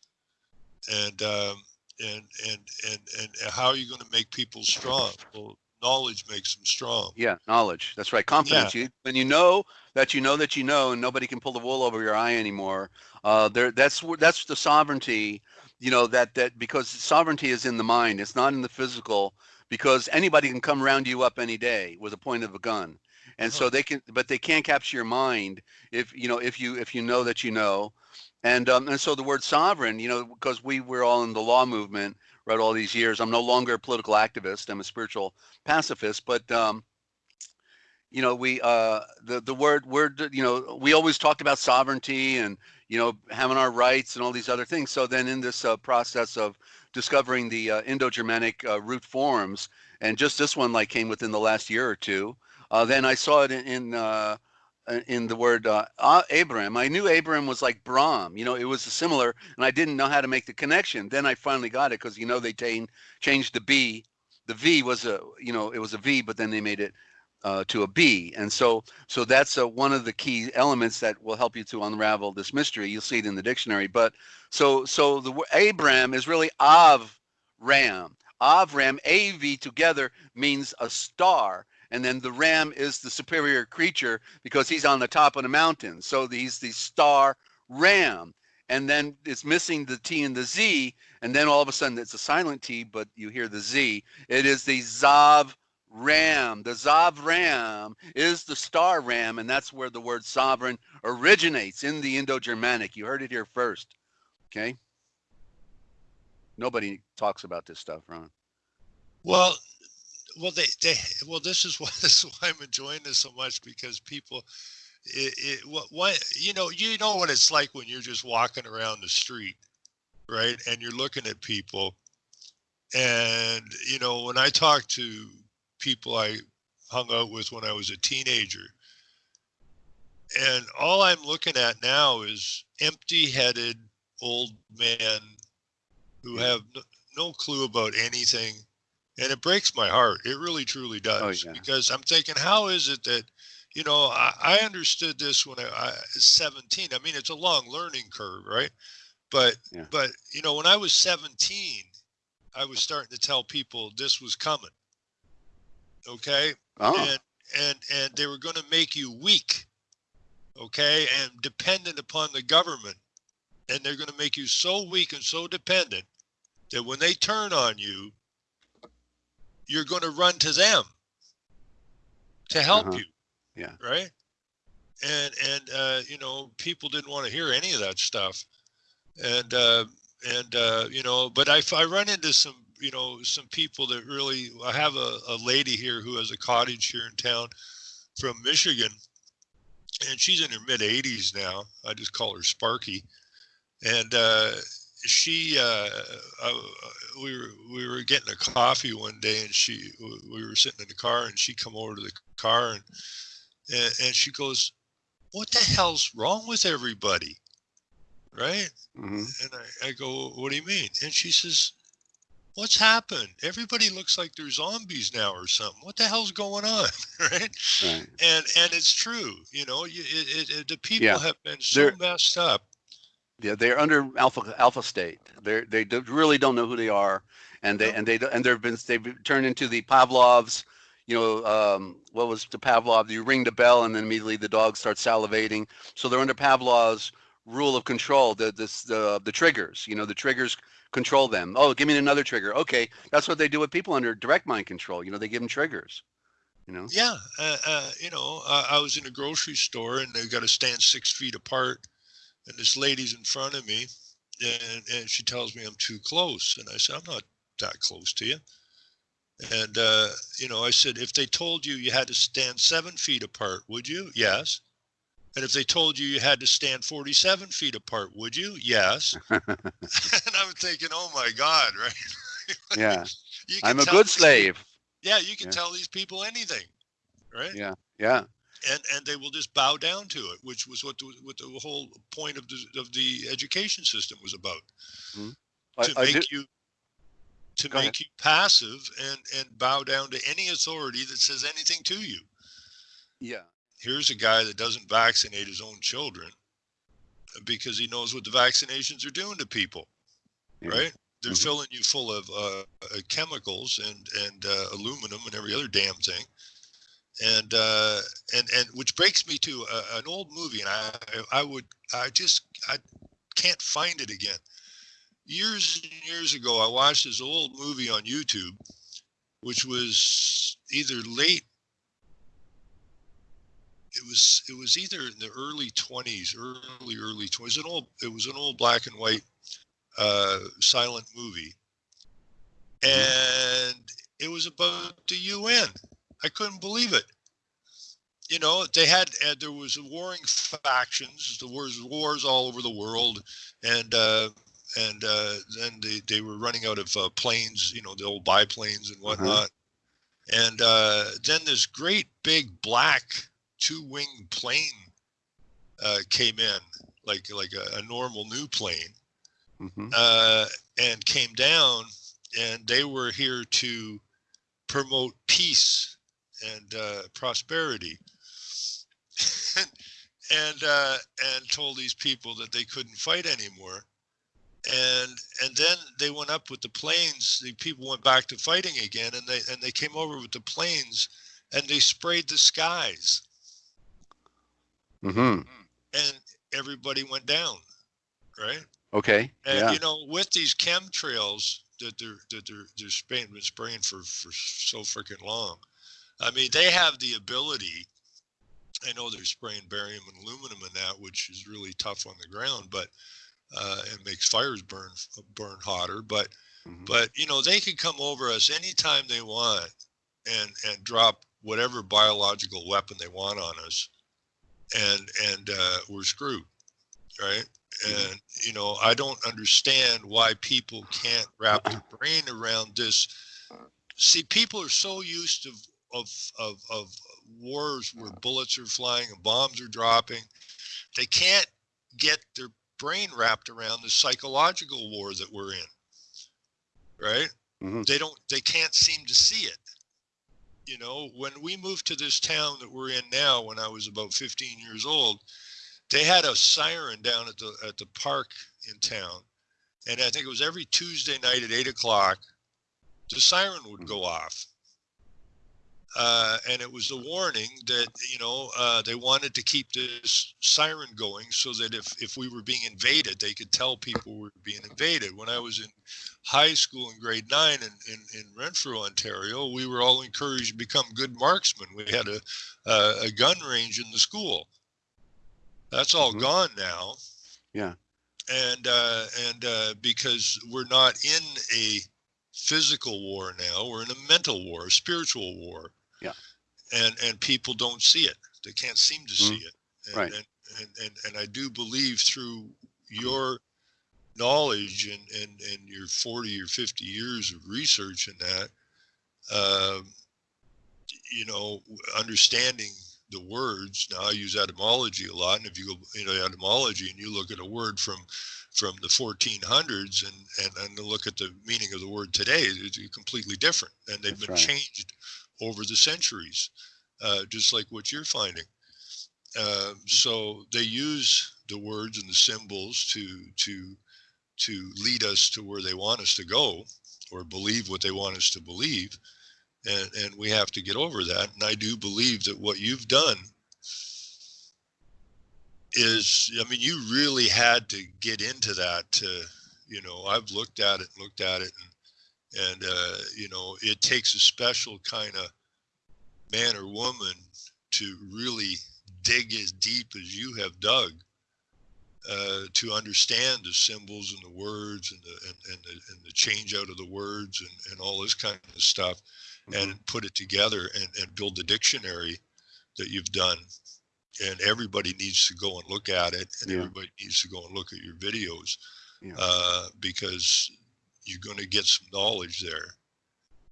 S2: and um, and and and and how are you going to make people strong? Well, knowledge makes them strong.
S1: Yeah, knowledge. That's right. Confidence. Yeah. You when you know that you know that you know, and nobody can pull the wool over your eye anymore. Uh, there. That's that's the sovereignty. You know that that because sovereignty is in the mind. It's not in the physical. Because anybody can come round you up any day with a point of a gun and uh-huh. so they can but they can't capture your mind if you know if you if you know that you know and um, and so the word sovereign, you know, because we were all in the law movement, right, all these years. I'm no longer a political activist. I'm a spiritual pacifist. But um, you know, we uh, the the word word, you know, we always talked about sovereignty and you know having our rights and all these other things. So then in this uh, process of discovering the uh, Indo-Germanic uh, root forms, and just this one like came within the last year or two. Uh, then I saw it in, in uh, in the word uh, Abraham. I knew Abraham was like Brahm. You know, it was a similar, and I didn't know how to make the connection. Then I finally got it because you know they t- changed the B. The V was a you know it was a V, but then they made it uh, to a B, and so so that's uh, one of the key elements that will help you to unravel this mystery. You'll see it in the dictionary. But so so the Abraham is really Av Ram. Avram, AV together means a star and then the ram is the superior creature because he's on the top of the mountain. So he's the star ram. And then it's missing the T and the Z, and then all of a sudden it's a silent T, but you hear the Z. It is the Zav Ram. The Zav Ram is the star ram, and that's where the word sovereign originates in the Indo Germanic. You heard it here first. Okay? Nobody talks about this stuff, Ron.
S2: Well, well they they well this is why this is why i'm enjoying this so much because people it, it what, what you know you know what it's like when you're just walking around the street right and you're looking at people. And you know when i talk to people i hung out with when i was a teenager and all i'm looking at now is empty-headed old men who have no clue about anything, and it breaks my heart. It really truly oh, does
S1: yeah.
S2: because I'm thinking, how is it that you know, I, I understood this when I, I was 17. I mean, it's a long learning curve, right? But
S1: Yeah.
S2: but you know, when I was 17, I was starting to tell people this was coming. Okay,
S1: Oh,
S2: and and and they were going to make you weak. Okay, and dependent upon the government, and they're going to make you so weak and so dependent that when they turn on you, you're going to run to them to help
S1: Uh-huh.
S2: you
S1: yeah.
S2: right and and uh you know people didn't want to hear any of that stuff and uh and uh you know but i i run into some you know some people that really i have a, a lady here who has a cottage here in town from michigan and she's in her mid 80s now i just call her sparky and uh she uh I, we were we were getting a coffee one day and she we were sitting in the car and she come over to the car and and, and she goes, "What the hell's wrong with everybody?" Right?
S1: hmm
S2: And I, I go, "What do you mean?" And she says, "What's happened? Everybody looks like they're zombies now or something. What the hell's going on?" right?
S1: Right.
S2: And and it's true. You know, you, it, it, the people
S1: Yeah.
S2: have been so
S1: They're-
S2: messed up.
S1: Yeah, they're under alpha alpha state. They're they do, really don't know who they are, and they and they and they've been they've turned into the Pavlovs. You know, um, what was the Pavlov? You ring the bell, and then immediately the dog starts salivating. So they're under Pavlov's rule of control. The this the the triggers. You know, the triggers control them. Oh, give me another trigger. Okay, that's what they do with people under direct mind control. You know, they give them triggers. You know.
S2: Yeah, uh, uh, you know, uh, I was in a grocery store and they got to stand six feet apart, and this lady's in front of me, and and she tells me I'm too close, and I said I'm not that close to you, and uh, you know, I said if they told you you had to stand seven feet apart, would you? Yes. And if they told you you had to stand 47 feet apart, would you? Yes. and I'm thinking, oh my God, right?
S1: Yeah, I'm a good slave.
S2: peop- Yeah, you can
S1: Yeah.
S2: tell these people anything, right?
S1: Yeah, yeah,
S2: and and they will just bow down to it, which was what the, what the whole point of the of the education system was about
S1: I,
S2: to
S1: I do,
S2: make you to
S1: Go
S2: make
S1: ahead.
S2: you passive and and bow down to any authority that says anything to you.
S1: yeah.
S2: Here's a guy that doesn't vaccinate his own children because he knows what the vaccinations are doing to people,
S1: Yeah.
S2: right? They're
S1: Mhm.
S2: filling you full of uh, uh, chemicals and and uh, aluminum and every other damn thing, and uh, and and which breaks me to a, an old movie, and I I would I just I can't find it again. Years and years ago, I watched this old movie on YouTube, which was either late. It was it was either in the early twenties, early early twenties. An old it was an old black and white uh, silent movie, and it was about the UN. I couldn't believe it. You know, they had uh, there was warring factions. There was wars all over the world, and uh, and uh, then they, they were running out of uh, planes. You know, the old biplanes and whatnot. And uh, then this great big black two-wing plane uh, came in, like like a, a normal new plane
S1: hmm
S2: uh, and came down, and they were here to promote peace and uh, prosperity, and and, uh, and told these people that they couldn't fight anymore. And and then they went up with the planes. The people went back to fighting again, and they and they came over with the planes, and they sprayed the skies,
S1: Mm-hmm.
S2: and everybody went down, right?
S1: Okay.
S2: And
S1: yeah.
S2: you know, with these chemtrails that they're that they're they're spraying been spraying for for so freaking long, I mean, they have the ability. I know they're spraying barium and aluminum in that, which is really tough on the ground, but uh, it makes fires burn burn hotter. But
S1: Mhm.
S2: but you know, they can come over us anytime they want and and drop whatever biological weapon they want on us, and and uh, we're screwed, right?
S1: Mhm.
S2: And you know, I don't understand why people can't wrap their brain around this. See, people are so used to of of of wars where bullets are flying and bombs are dropping. They can't get their brain wrapped around the psychological war that we're in. right?
S1: Mhm.
S2: They don't. They can't seem to see it. You know, when we moved to this town that we're in now, when I was about 15 years old, they had a siren down at the at the park in town, and I think it was every Tuesday night at eight o'clock, the siren would go off. Uh, and it was a warning that you know uh, they wanted to keep this siren going so that if if we were being invaded, they could tell people we were being invaded. When I was in high school in grade nine in, in, in Renfrew, Ontario, we were all encouraged to become good marksmen. We had a a, a gun range in the school. That's all
S1: Mhm.
S2: gone now.
S1: Yeah.
S2: And uh, and uh, because we're not in a physical war now, we're in a mental war, a spiritual war.
S1: Yeah.
S2: And and people don't see it. They can't seem to see it. And,
S1: Right.
S2: And, and and and I do believe through your knowledge and and and your 40 or 50 years of research in that um, you know understanding the words now i use etymology a lot and if you go you know etymology and you look at a word from from the 1400s and and and look at the meaning of the word today it's completely different and they've
S1: That's
S2: been
S1: right.
S2: changed over the centuries uh, just like what you're finding. Uh, so they use the words and the symbols to to to lead us to where they want us to go or believe what they want us to believe. And and we have to get over that. And i do believe that what you've done is i mean you really had to get into that to you know i've looked at it and looked at it and and uh, you know it takes a special kind of man or woman to really dig as deep as you have dug uh, to understand the symbols and the words and the and, and, the, and the change out of the words and, and all this kind of stuff
S1: Mhm.
S2: and put it together and, and build the dictionary that you've done and everybody needs to go and look at it and
S1: Yeah.
S2: everybody needs to go and look at your videos
S1: Yeah.
S2: uh, because you're going to get some knowledge there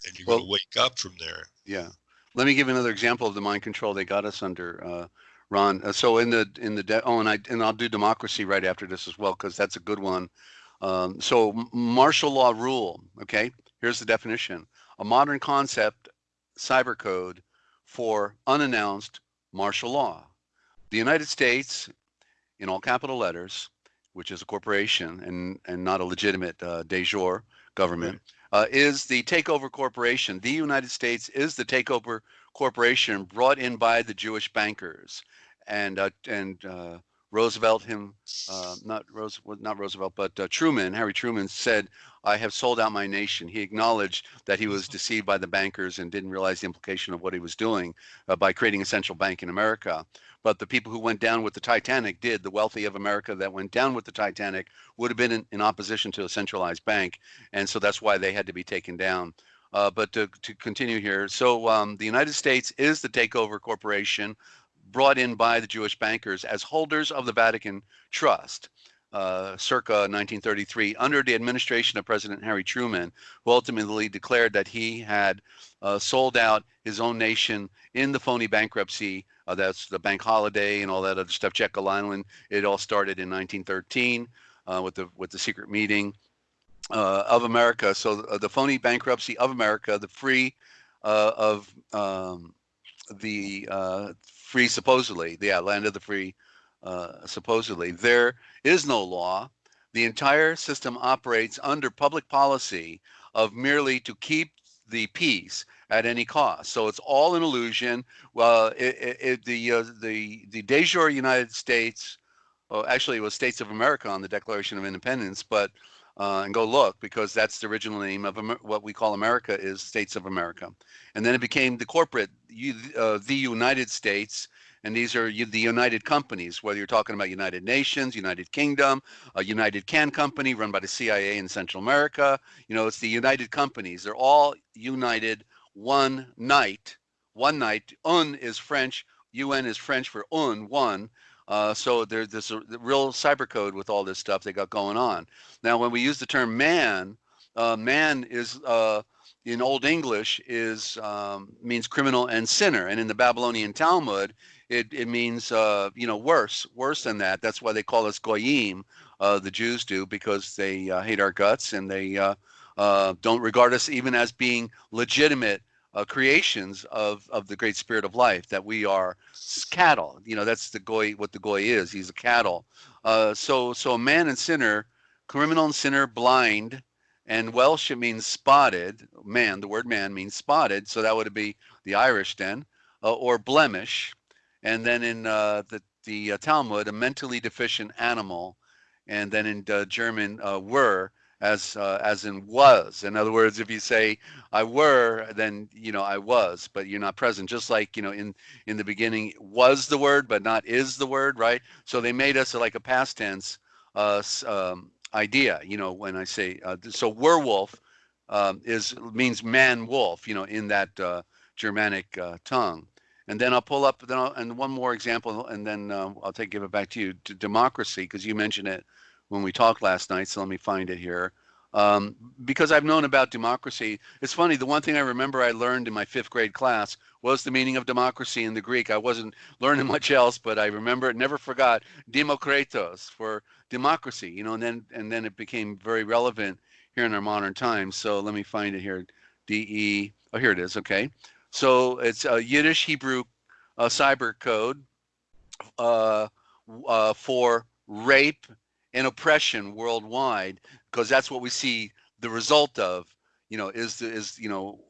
S2: and you're
S1: Well-
S2: going to wake up from there
S1: Yeah. Let me give another example of the mind control they got us under, uh, Ron. Uh, so in the in the de- oh, and I and I'll do democracy right after this as well because that's a good one. Um, so m- martial law rule. Okay. Here's the definition: a modern concept, cyber code for unannounced martial law. The United States, in all capital letters, which is a corporation and and not a legitimate uh, de jure government uh, is the takeover corporation. The United States is the takeover corporation brought in by the Jewish bankers, and uh, and uh, Roosevelt him uh, not Rose not Roosevelt but uh, Truman Harry Truman said I have sold out my nation. He acknowledged that he was deceived by the bankers and didn't realize the implication of what he was doing uh, by creating a central bank in America. But the people who went down with the Titanic did. The wealthy of America that went down with the Titanic would have been in, in opposition to a centralized bank and so that's why they had to be taken down. Uh, but to, to continue here, so um, the United States is the takeover corporation brought in by the Jewish bankers as holders of the Vatican Trust, uh, circa 1933, under the administration of President Harry Truman, who ultimately declared that he had uh, sold out his own nation in the phony bankruptcy. Uh, that's the bank holiday and all that other stuff. Jekyll Island. It all started in 1913 uh, with the with the secret meeting uh, of America. So uh, the phony bankruptcy of America, the free of um, the free supposedly, yeah, land of the free uh, supposedly. There is no law. The entire system operates under public policy of merely to keep the peace at any cost. So it's all an illusion. Well, it, it, it, the uh, the the de jure United States, well, actually it was States of America on the Declaration of Independence, but uh, and go look because that's the original name of Amer- what we call America is States of America, and then it became the corporate, uh, the United States, and these are the United companies. Whether you're talking about United Nations, United Kingdom, a United Can Company run by the CIA in Central America, you know, it's the United companies. They're all united one night. One night. Un is French. UN is French for un, one. Uh, so there, there's a real cyber code with all this stuff they got going on. Now, when we use the term man, uh, man is uh, in Old English is um, means criminal and sinner, and in the Babylonian Talmud, it, it means uh, you know worse, worse than that. That's why they call us goyim, uh, the Jews do because they uh, hate our guts and they uh, uh, don't regard us even as being legitimate uh, creations of of the great spirit of life. That we are cattle. You know, that's the goy. What the goy is. He's a cattle. So so a man and sinner, criminal and sinner, blind, and Welsh it means spotted. Man, the word man means spotted. So that would be the Irish then, or blemish. And then in uh, the the uh, Talmud, a mentally deficient animal, and then in uh, German, uh, were as uh, as in was. In other words, if you say I were, then you know I was, but you're not present. Just like you know in in the beginning was the word, but not is the word, right? So they made us like a past tense uh, um, idea. You know when I say uh, so, werewolf um, is means man wolf. You know in that uh, Germanic uh, tongue. And then I'll pull up then I'll, and one more example, and then uh, I'll take give it back to you to democracy because you mentioned it when we talked last night. So let me find it here. Um, because I've known about democracy. It's funny, the one thing I remember I learned in my fifth grade class was the meaning of democracy in the Greek. I wasn't learning much else, but I remember it, never forgot Demokritos for democracy, you know, and then and then it became very relevant here in our modern times. So let me find it here. D E oh here it is, okay. So it's a Yiddish Hebrew uh, cyber code uh, uh, for rape and oppression worldwide because that's what we see the result of you know is is you know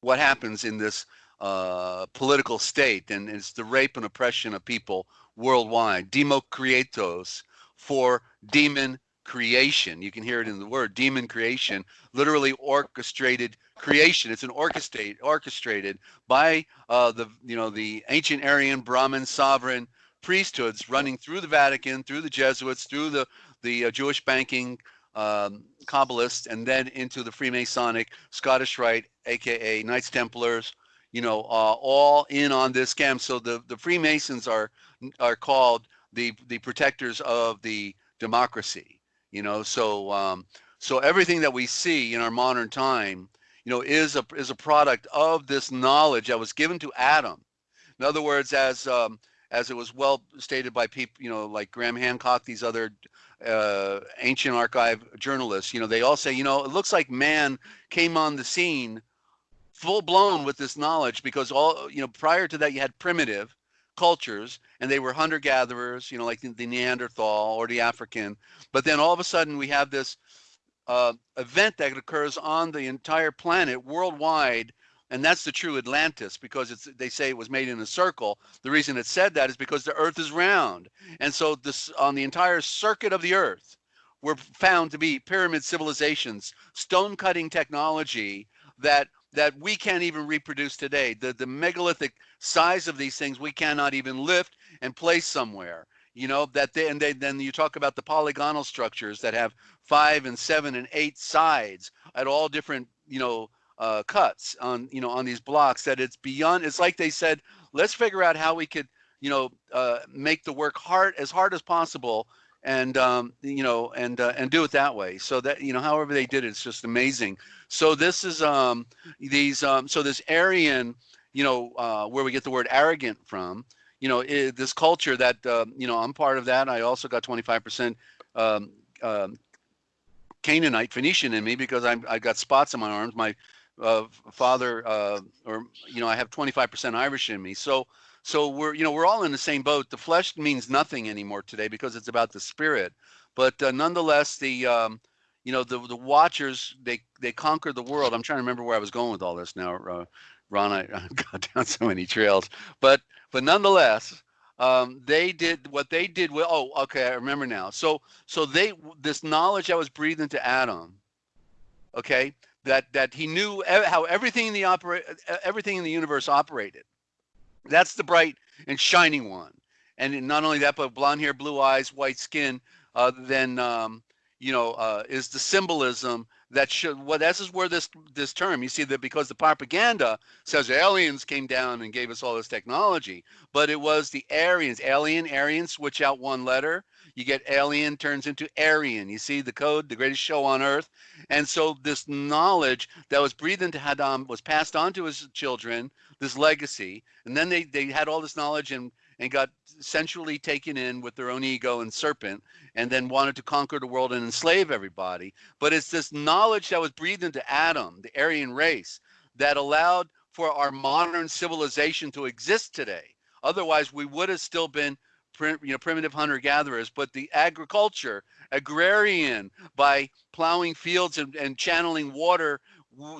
S1: what happens in this uh, political state and it's the rape and oppression of people worldwide. Demokritos for demon creation you can hear it in the word demon creation literally orchestrated creation it's an orchestrate orchestrated by uh, the you know the ancient aryan brahmin sovereign priesthoods running through the vatican through the jesuits through the the uh, Jewish banking um, Kabbalists, and then into the Freemasonic Scottish Rite, aka Knights Templars. You know, uh, all in on this scam. So the the Freemasons are are called the the protectors of the democracy. You know, so um, so everything that we see in our modern time, you know, is a is a product of this knowledge that was given to Adam. In other words, as um, as it was well stated by people, you know, like Graham Hancock, these other uh, ancient archive journalists, you know, they all say, you know, it looks like man came on the scene full blown with this knowledge because all, you know, prior to that, you had primitive cultures and they were hunter gatherers, you know, like the, the Neanderthal or the African. But then all of a sudden, we have this uh, event that occurs on the entire planet worldwide and that's the true Atlantis because it's they say it was made in a circle. The reason it said that is because the Earth is round, and so this on the entire circuit of the Earth were found to be pyramid civilizations, stone cutting technology that that we can't even reproduce today. The the megalithic size of these things we cannot even lift and place somewhere. You know that they and they, then you talk about the polygonal structures that have five and seven and eight sides at all different you know uh, cuts on you know on these blocks that it's beyond it's like they said let's figure out how we could you know uh, make the work hard as hard as possible and um, you know and uh, and do it that way so that you know however they did it, it's just amazing so this is um these um so this aryan you know uh, where we get the word arrogant from you know it, this culture that uh, you know i'm part of that i also got 25% um, um, Canaanite Phoenician in me because I'm I got spots on my arms. My uh, father, uh, or you know, I have 25% Irish in me. So, so we're you know we're all in the same boat. The flesh means nothing anymore today because it's about the spirit. But uh, nonetheless, the um, you know the the Watchers they they conquer the world. I'm trying to remember where I was going with all this now, uh, Ron. I, got down so many trails, but but nonetheless, um, they did what they did. Well, oh, okay, I remember now. So so they this knowledge I was breathing to Adam. Okay, that that he knew how everything in the operate everything in the universe operated. That's the bright and shining one. And not only that, but blonde hair, blue eyes, white skin. Uh, then um, you know uh, is the symbolism that should well this is where this this term you see that because the propaganda says aliens came down and gave us all this technology but it was the aryans alien aryan switch out one letter you get alien turns into Aryan. You see the code, the greatest show on earth. And so this knowledge that was breathed into Adam was passed on to his children, this legacy. And then they, they had all this knowledge and and got sensually taken in with their own ego and serpent and then wanted to conquer the world and enslave everybody. But it's this knowledge that was breathed into Adam, the Aryan race, that allowed for our modern civilization to exist today. Otherwise, we would have still been you know primitive hunter gatherers but the agriculture agrarian by plowing fields and, and channeling water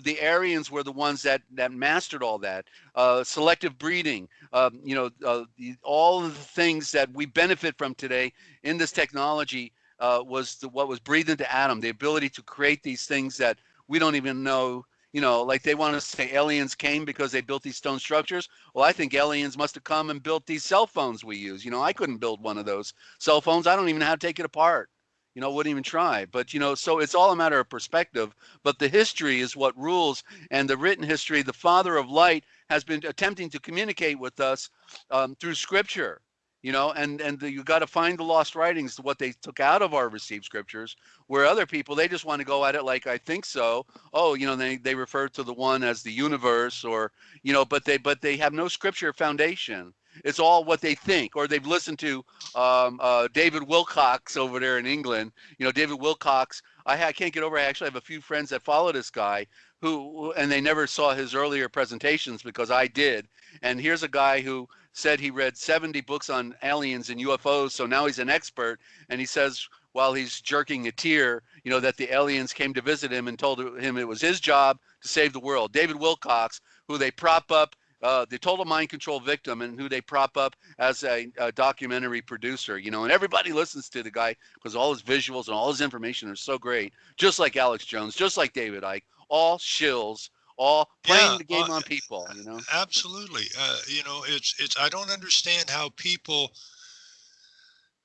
S1: the Aryans were the ones that that mastered all that. Uh, selective breeding, um, you know, uh, the, all of the things that we benefit from today in this technology uh, was the, what was breathed into Adam. The ability to create these things that we don't even know. You know, like they want to say aliens came because they built these stone structures. Well, I think aliens must have come and built these cell phones we use. You know, I couldn't build one of those cell phones. I don't even know how to take it apart you know wouldn't even try. But you know so it's all a matter of perspective. But the history is what rules and the written history the father of light has been attempting to communicate with us um, through scripture you know and and the, you got to find the lost writings what they took out of our received scriptures where other people they just want to go at it like i think so. Oh you know they they refer to the one as the universe or you know but they but they have no scripture foundation it's all what they think, or they've listened to um, uh, David Wilcox over there in England. You know, David Wilcox. I, I can't get over. I actually have a few friends that follow this guy who, and they never saw his earlier presentations because I did. And here's a guy who said he read 70 books on aliens and UFOs, so now he's an expert. And he says while he's jerking a tear, you know, that the aliens came to visit him and told him it was his job to save the world. David Wilcox, who they prop up uh, the total mind control victim and who they prop up as a, a documentary producer, you know, and everybody listens to the guy because all his visuals and all his information are so great, just like Alex Jones, just like David Icke, all shills, all playing
S2: Yeah,
S1: the game
S2: uh,
S1: on people, you know.
S2: Absolutely. Uh, you know, it's it's I don't understand how people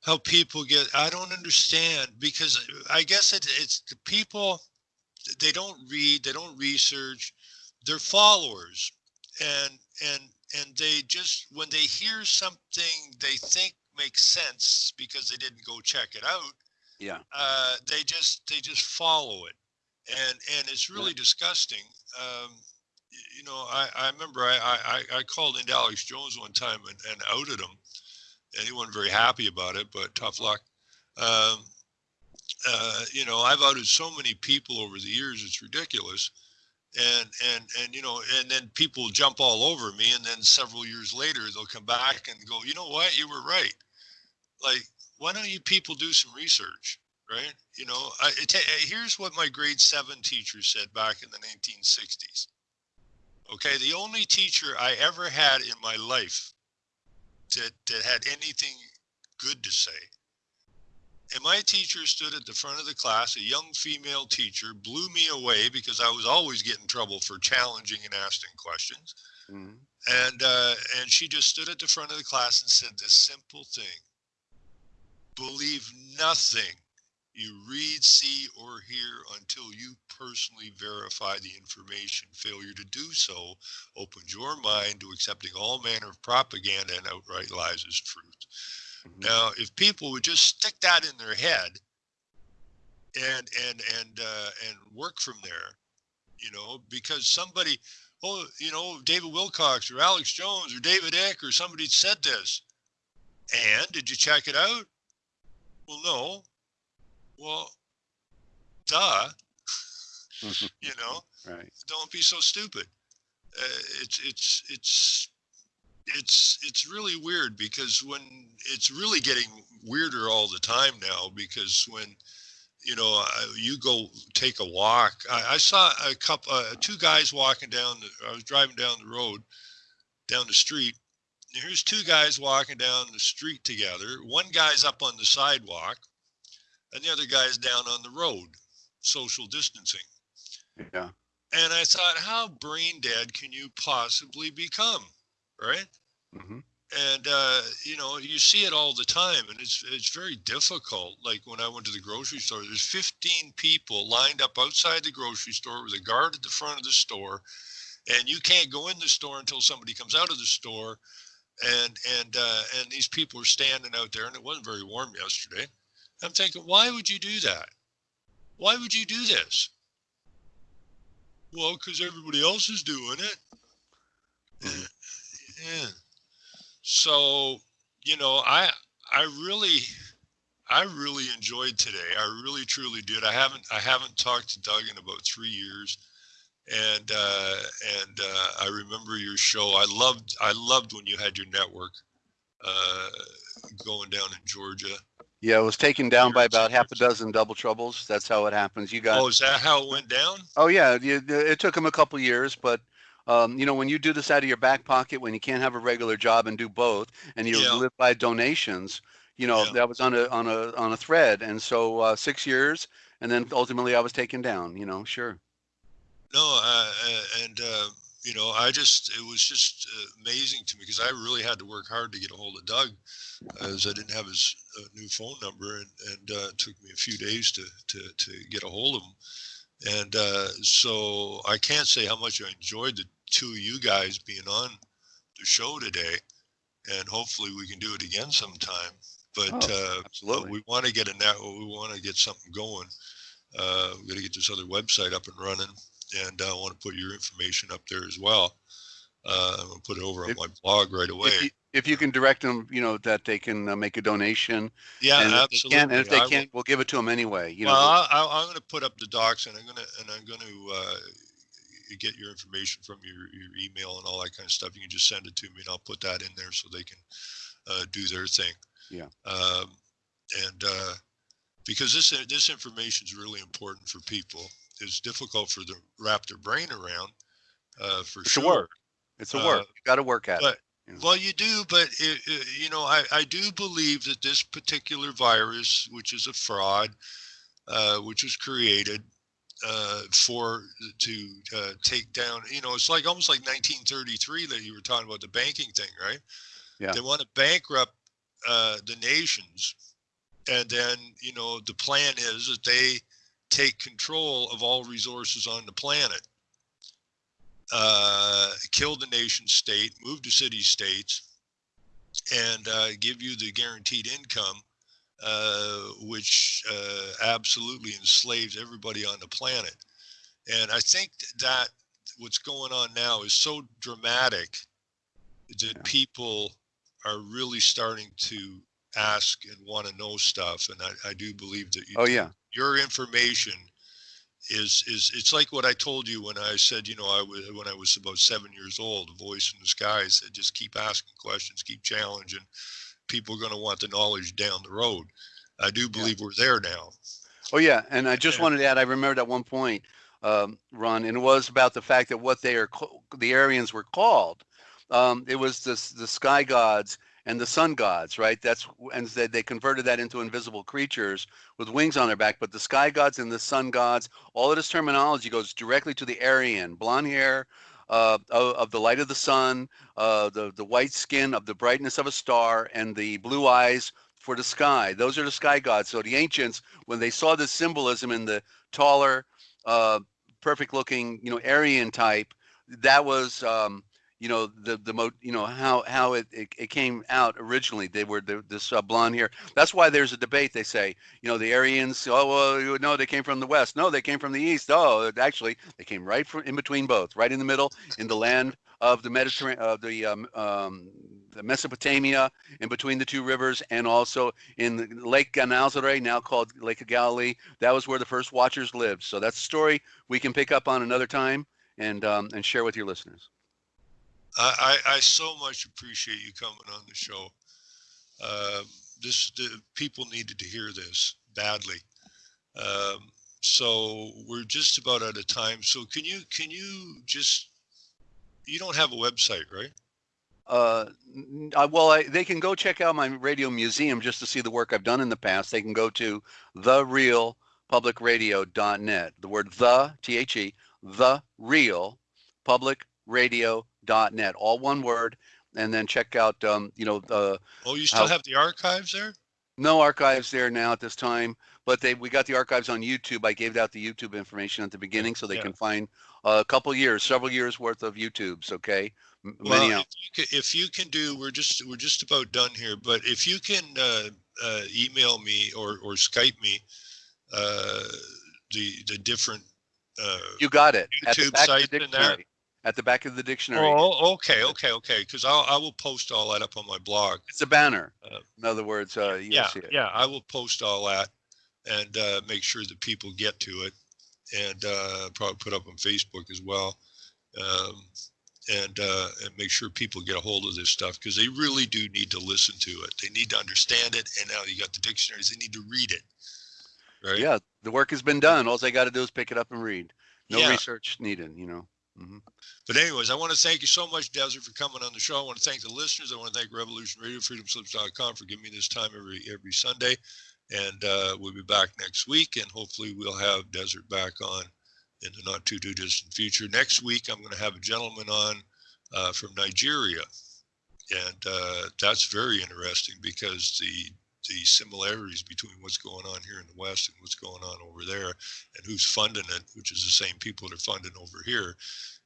S2: how people get I don't understand because I guess it, it's the people they don't read, they don't research, they're followers. And and and they just when they hear something they think makes sense because they didn't go check it out,
S1: Yeah.
S2: uh, they just they just follow it, and and it's really disgusting. Um, you know, I, I remember I, I I- I called into Alex Jones one time and, and outed him, and he wasn't very happy about it. But tough luck. Um, uh, you know, I've outed so many people over the years; it's ridiculous. And and and you know, and then people jump all over me, and then several years later they'll come back and go, you know what, you were right. Like, why don't you people do some research? right? You know, I, it, here's what my grade seven teacher said back in the 1960s. Okay, the only teacher I ever had in my life that that had anything good to say. And my teacher stood at the front of the class, a young female teacher, blew me away because I was always getting in trouble for challenging and asking questions.
S1: Mhm.
S2: And uh, and she just stood at the front of the class and said this simple thing: believe nothing you read, see, or hear until you personally verify the information. Failure to do so opens your mind to accepting all manner of propaganda and outright lies as truth.
S1: Mhm.
S2: Now, if people would just stick that in their head and and and uh, and work from there, you know, because somebody, oh, you know, David Wilcox or Alex Jones or David Eck or somebody said this, and did you check it out? Well, no. Well, duh. you know,
S1: Right.
S2: don't be so stupid. Uh, it's it's it's it's it's really weird because when it's really getting weirder all the time now because when you know uh, you go take a walk. I, I saw a couple uh, two guys walking down the, i was driving down the road down the street. And here's two guys walking down the street together. One guy's up on the sidewalk and the other guy's down on the road social distancing.
S1: Yeah.
S2: and i thought how brain dead can you possibly become right?
S1: Hmm
S2: and uh, you know you see it all the time and it's it's very difficult. Like when i went to the grocery store there's 15 people lined up outside the grocery store with a guard at the front of the store and you can't go in the store until somebody comes out of the store and and uh, and these people are standing out there and it wasn't very warm yesterday. I'm thinking why would you do that? Why would you do this? Well because everybody else is doing it.
S1: Mhm.
S2: Yeah so you know, I I really I really enjoyed today. I really truly did. I haven't I haven't talked to Doug in about three years, and uh, and uh, I remember your show. I loved I loved when you had your network uh, going down in Georgia.
S1: Yeah, it was taken down by about half a dozen double troubles. That's how it happens. You got.
S2: Oh, is that how it went down?
S1: Oh yeah, it took them a couple years, but um, you know when you do this out of your back pocket, when you can't have a regular job and do both, and you
S2: Yeah.
S1: live by donations, you know
S2: Yeah.
S1: that was on a on a on a thread, and so uh, six years, and then ultimately I was taken down. You know, sure.
S2: No, uh, uh, and uh, you know, I just it was just uh, amazing to me because I really had to work hard to get a hold of Doug, as I didn't have his uh, new phone number, and and uh, it took me a few days to to to get a hold of him, and uh, so I can't say how much I enjoyed the two of you guys being on the show today, and hopefully we can do it again sometime. But
S1: Oh,
S2: uh, we want to get a net. We want to get something going. Uh, we got to get this other website up and running, and I want to put your information up there as well. Uh, I'm gonna put it over on my blog right away.
S1: If you, if you can direct them, you know that they can uh, make a donation,
S2: yeah,
S1: and if they
S2: absolutely.
S1: can't, and if they
S2: I
S1: can't, we'll give it to them anyway. You know,
S2: well, I, I, I'm going to put up the docs, and I'm going to and I'm going to uh, get your information from your your email and all that kind of stuff. You can just send it to me, and I'll put that in there so they can uh, do their thing.
S1: Yeah.
S2: Um, and uh, because this this information is really important for people, it's difficult for them to wrap their brain around. Uh, for sure.
S1: It's a work. it's a
S2: uh,
S1: work. You got to work at
S2: but-
S1: it.
S2: Well, you do, but it, it, you know, I, I do believe that this particular virus, which is a fraud, uh, which was created uh, for to uh, take down, you know, it's like almost like 1933 that you were talking about the banking thing, right?
S1: Yeah.
S2: They want to bankrupt uh, the nations, and then you know the plan is that they take control of all resources on the planet uh, kill the nation state, move to city states, and uh, give you the guaranteed income, uh, which uh, absolutely enslaves everybody on the planet. And I think that what's going on now is so dramatic that people are really starting to ask and want to know stuff. And I, I do believe that you
S1: Oh yeah.
S2: your information is is it's like what I told you when I said you know I was when I was about seven years old a voice in the sky said just keep asking questions keep challenging people are going to want the knowledge down the road I do believe we're there now
S1: Oh yeah, and I just
S2: Yeah.
S1: wanted to add. I remembered at one point, um, Ron, and it was about the fact that what they are, the Aryans were called. Um, it was the the sky gods and the sun gods, right? That's and they, they converted that into invisible creatures with wings on their back. But the sky gods and the sun gods, all of this terminology goes directly to the Aryan, blonde hair. Uh, of, of the light of the sun, uh, the the white skin of the brightness of a star, and the blue eyes for the sky. Those are the sky gods. So the ancients when they saw this symbolism in the taller, uh, perfect looking, you know, Aryan type, that was, um, you know, the, the mo, you know, how, how it, it, it came out originally. They were the, this uh, blonde hair. That's why there's a debate. They say, you know, the Aryans, oh, well, you- no, they came from the West. No, they came from the East. Oh, actually, they came right from in between both, right in the middle, in the land of the Mediterranean, of the, um, um, the Mesopotamia, in between the two rivers, and also in the Lake Gennesaret, now called Lake of Galilee. That was where the first watchers lived. So that's a story we can pick up on another time and um, and share with your listeners.
S2: I, I, so much appreciate you coming on the show uh, this the people needed to hear this badly um, so we're just about out of time so can you can you just you don't have a website right
S1: Uh, uh, well, I, they can go check out my radio museum just to see the work I've done in the past. They can go to therealpublicradio.net. The word the, T H E, the real publicradio.net, all one word. And then check out, um, you know, the
S2: oh you still
S1: How-
S2: have the archives there
S1: no archives there now at this time, but they we got the archives on YouTube. I gave out the YouTube information at the beginning so they
S2: Yeah.
S1: can find a couple years, several years worth of YouTubes. Okay, M-
S2: well
S1: many
S2: if you, can, if you can do we're just we're just about done here but if you can uh, uh, email me or or skype me uh, the the different uh,
S1: You got it.
S2: YouTube
S1: back of the
S2: sites in there?
S1: At the back of the dictionary.
S2: Oh, okay, okay, okay. Because I'll, I will post all that up on my blog.
S1: It's a banner.
S2: Uh,
S1: In other words, uh,
S2: Yeah,
S1: see it.
S2: yeah, I will post all that and uh, make sure that people get to it and uh, probably put up on Facebook as well. Um, and uh, and make sure people get a hold of this stuff because they really do need to listen to it. They need to understand it. And now you got the dictionaries. They need to read it. Right.
S1: Yeah, the work has been done. All they got to do is pick it up and read. No
S2: Yeah.
S1: research needed, you know. Hmm
S2: But anyways, I want to thank you so much, Desert, for coming on the show. I want to thank the listeners. I want to thank Revolution Radio, freedomslips.com for giving me this time every every Sunday. And uh, we'll be back next week, and hopefully we'll have Desert back on in the not too too distant future. Next week, I'm going to have a gentleman on uh, from Nigeria, and uh, that's very interesting because the the similarities between what's going on here in the West and what's going on over there, and who's funding it, which is the same people that are funding over here,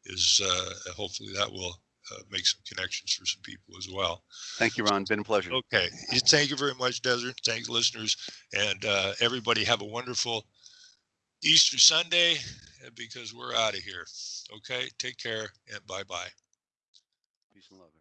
S2: is uh, hopefully that will uh, make some connections for some people as well.
S1: Thank you, Ron. Been a pleasure.
S2: Okay. Thank you very much, Desert. Thanks, listeners. And uh, everybody have a wonderful Easter Sunday because we're out of here. Okay. Take care and bye bye.
S1: Peace and love.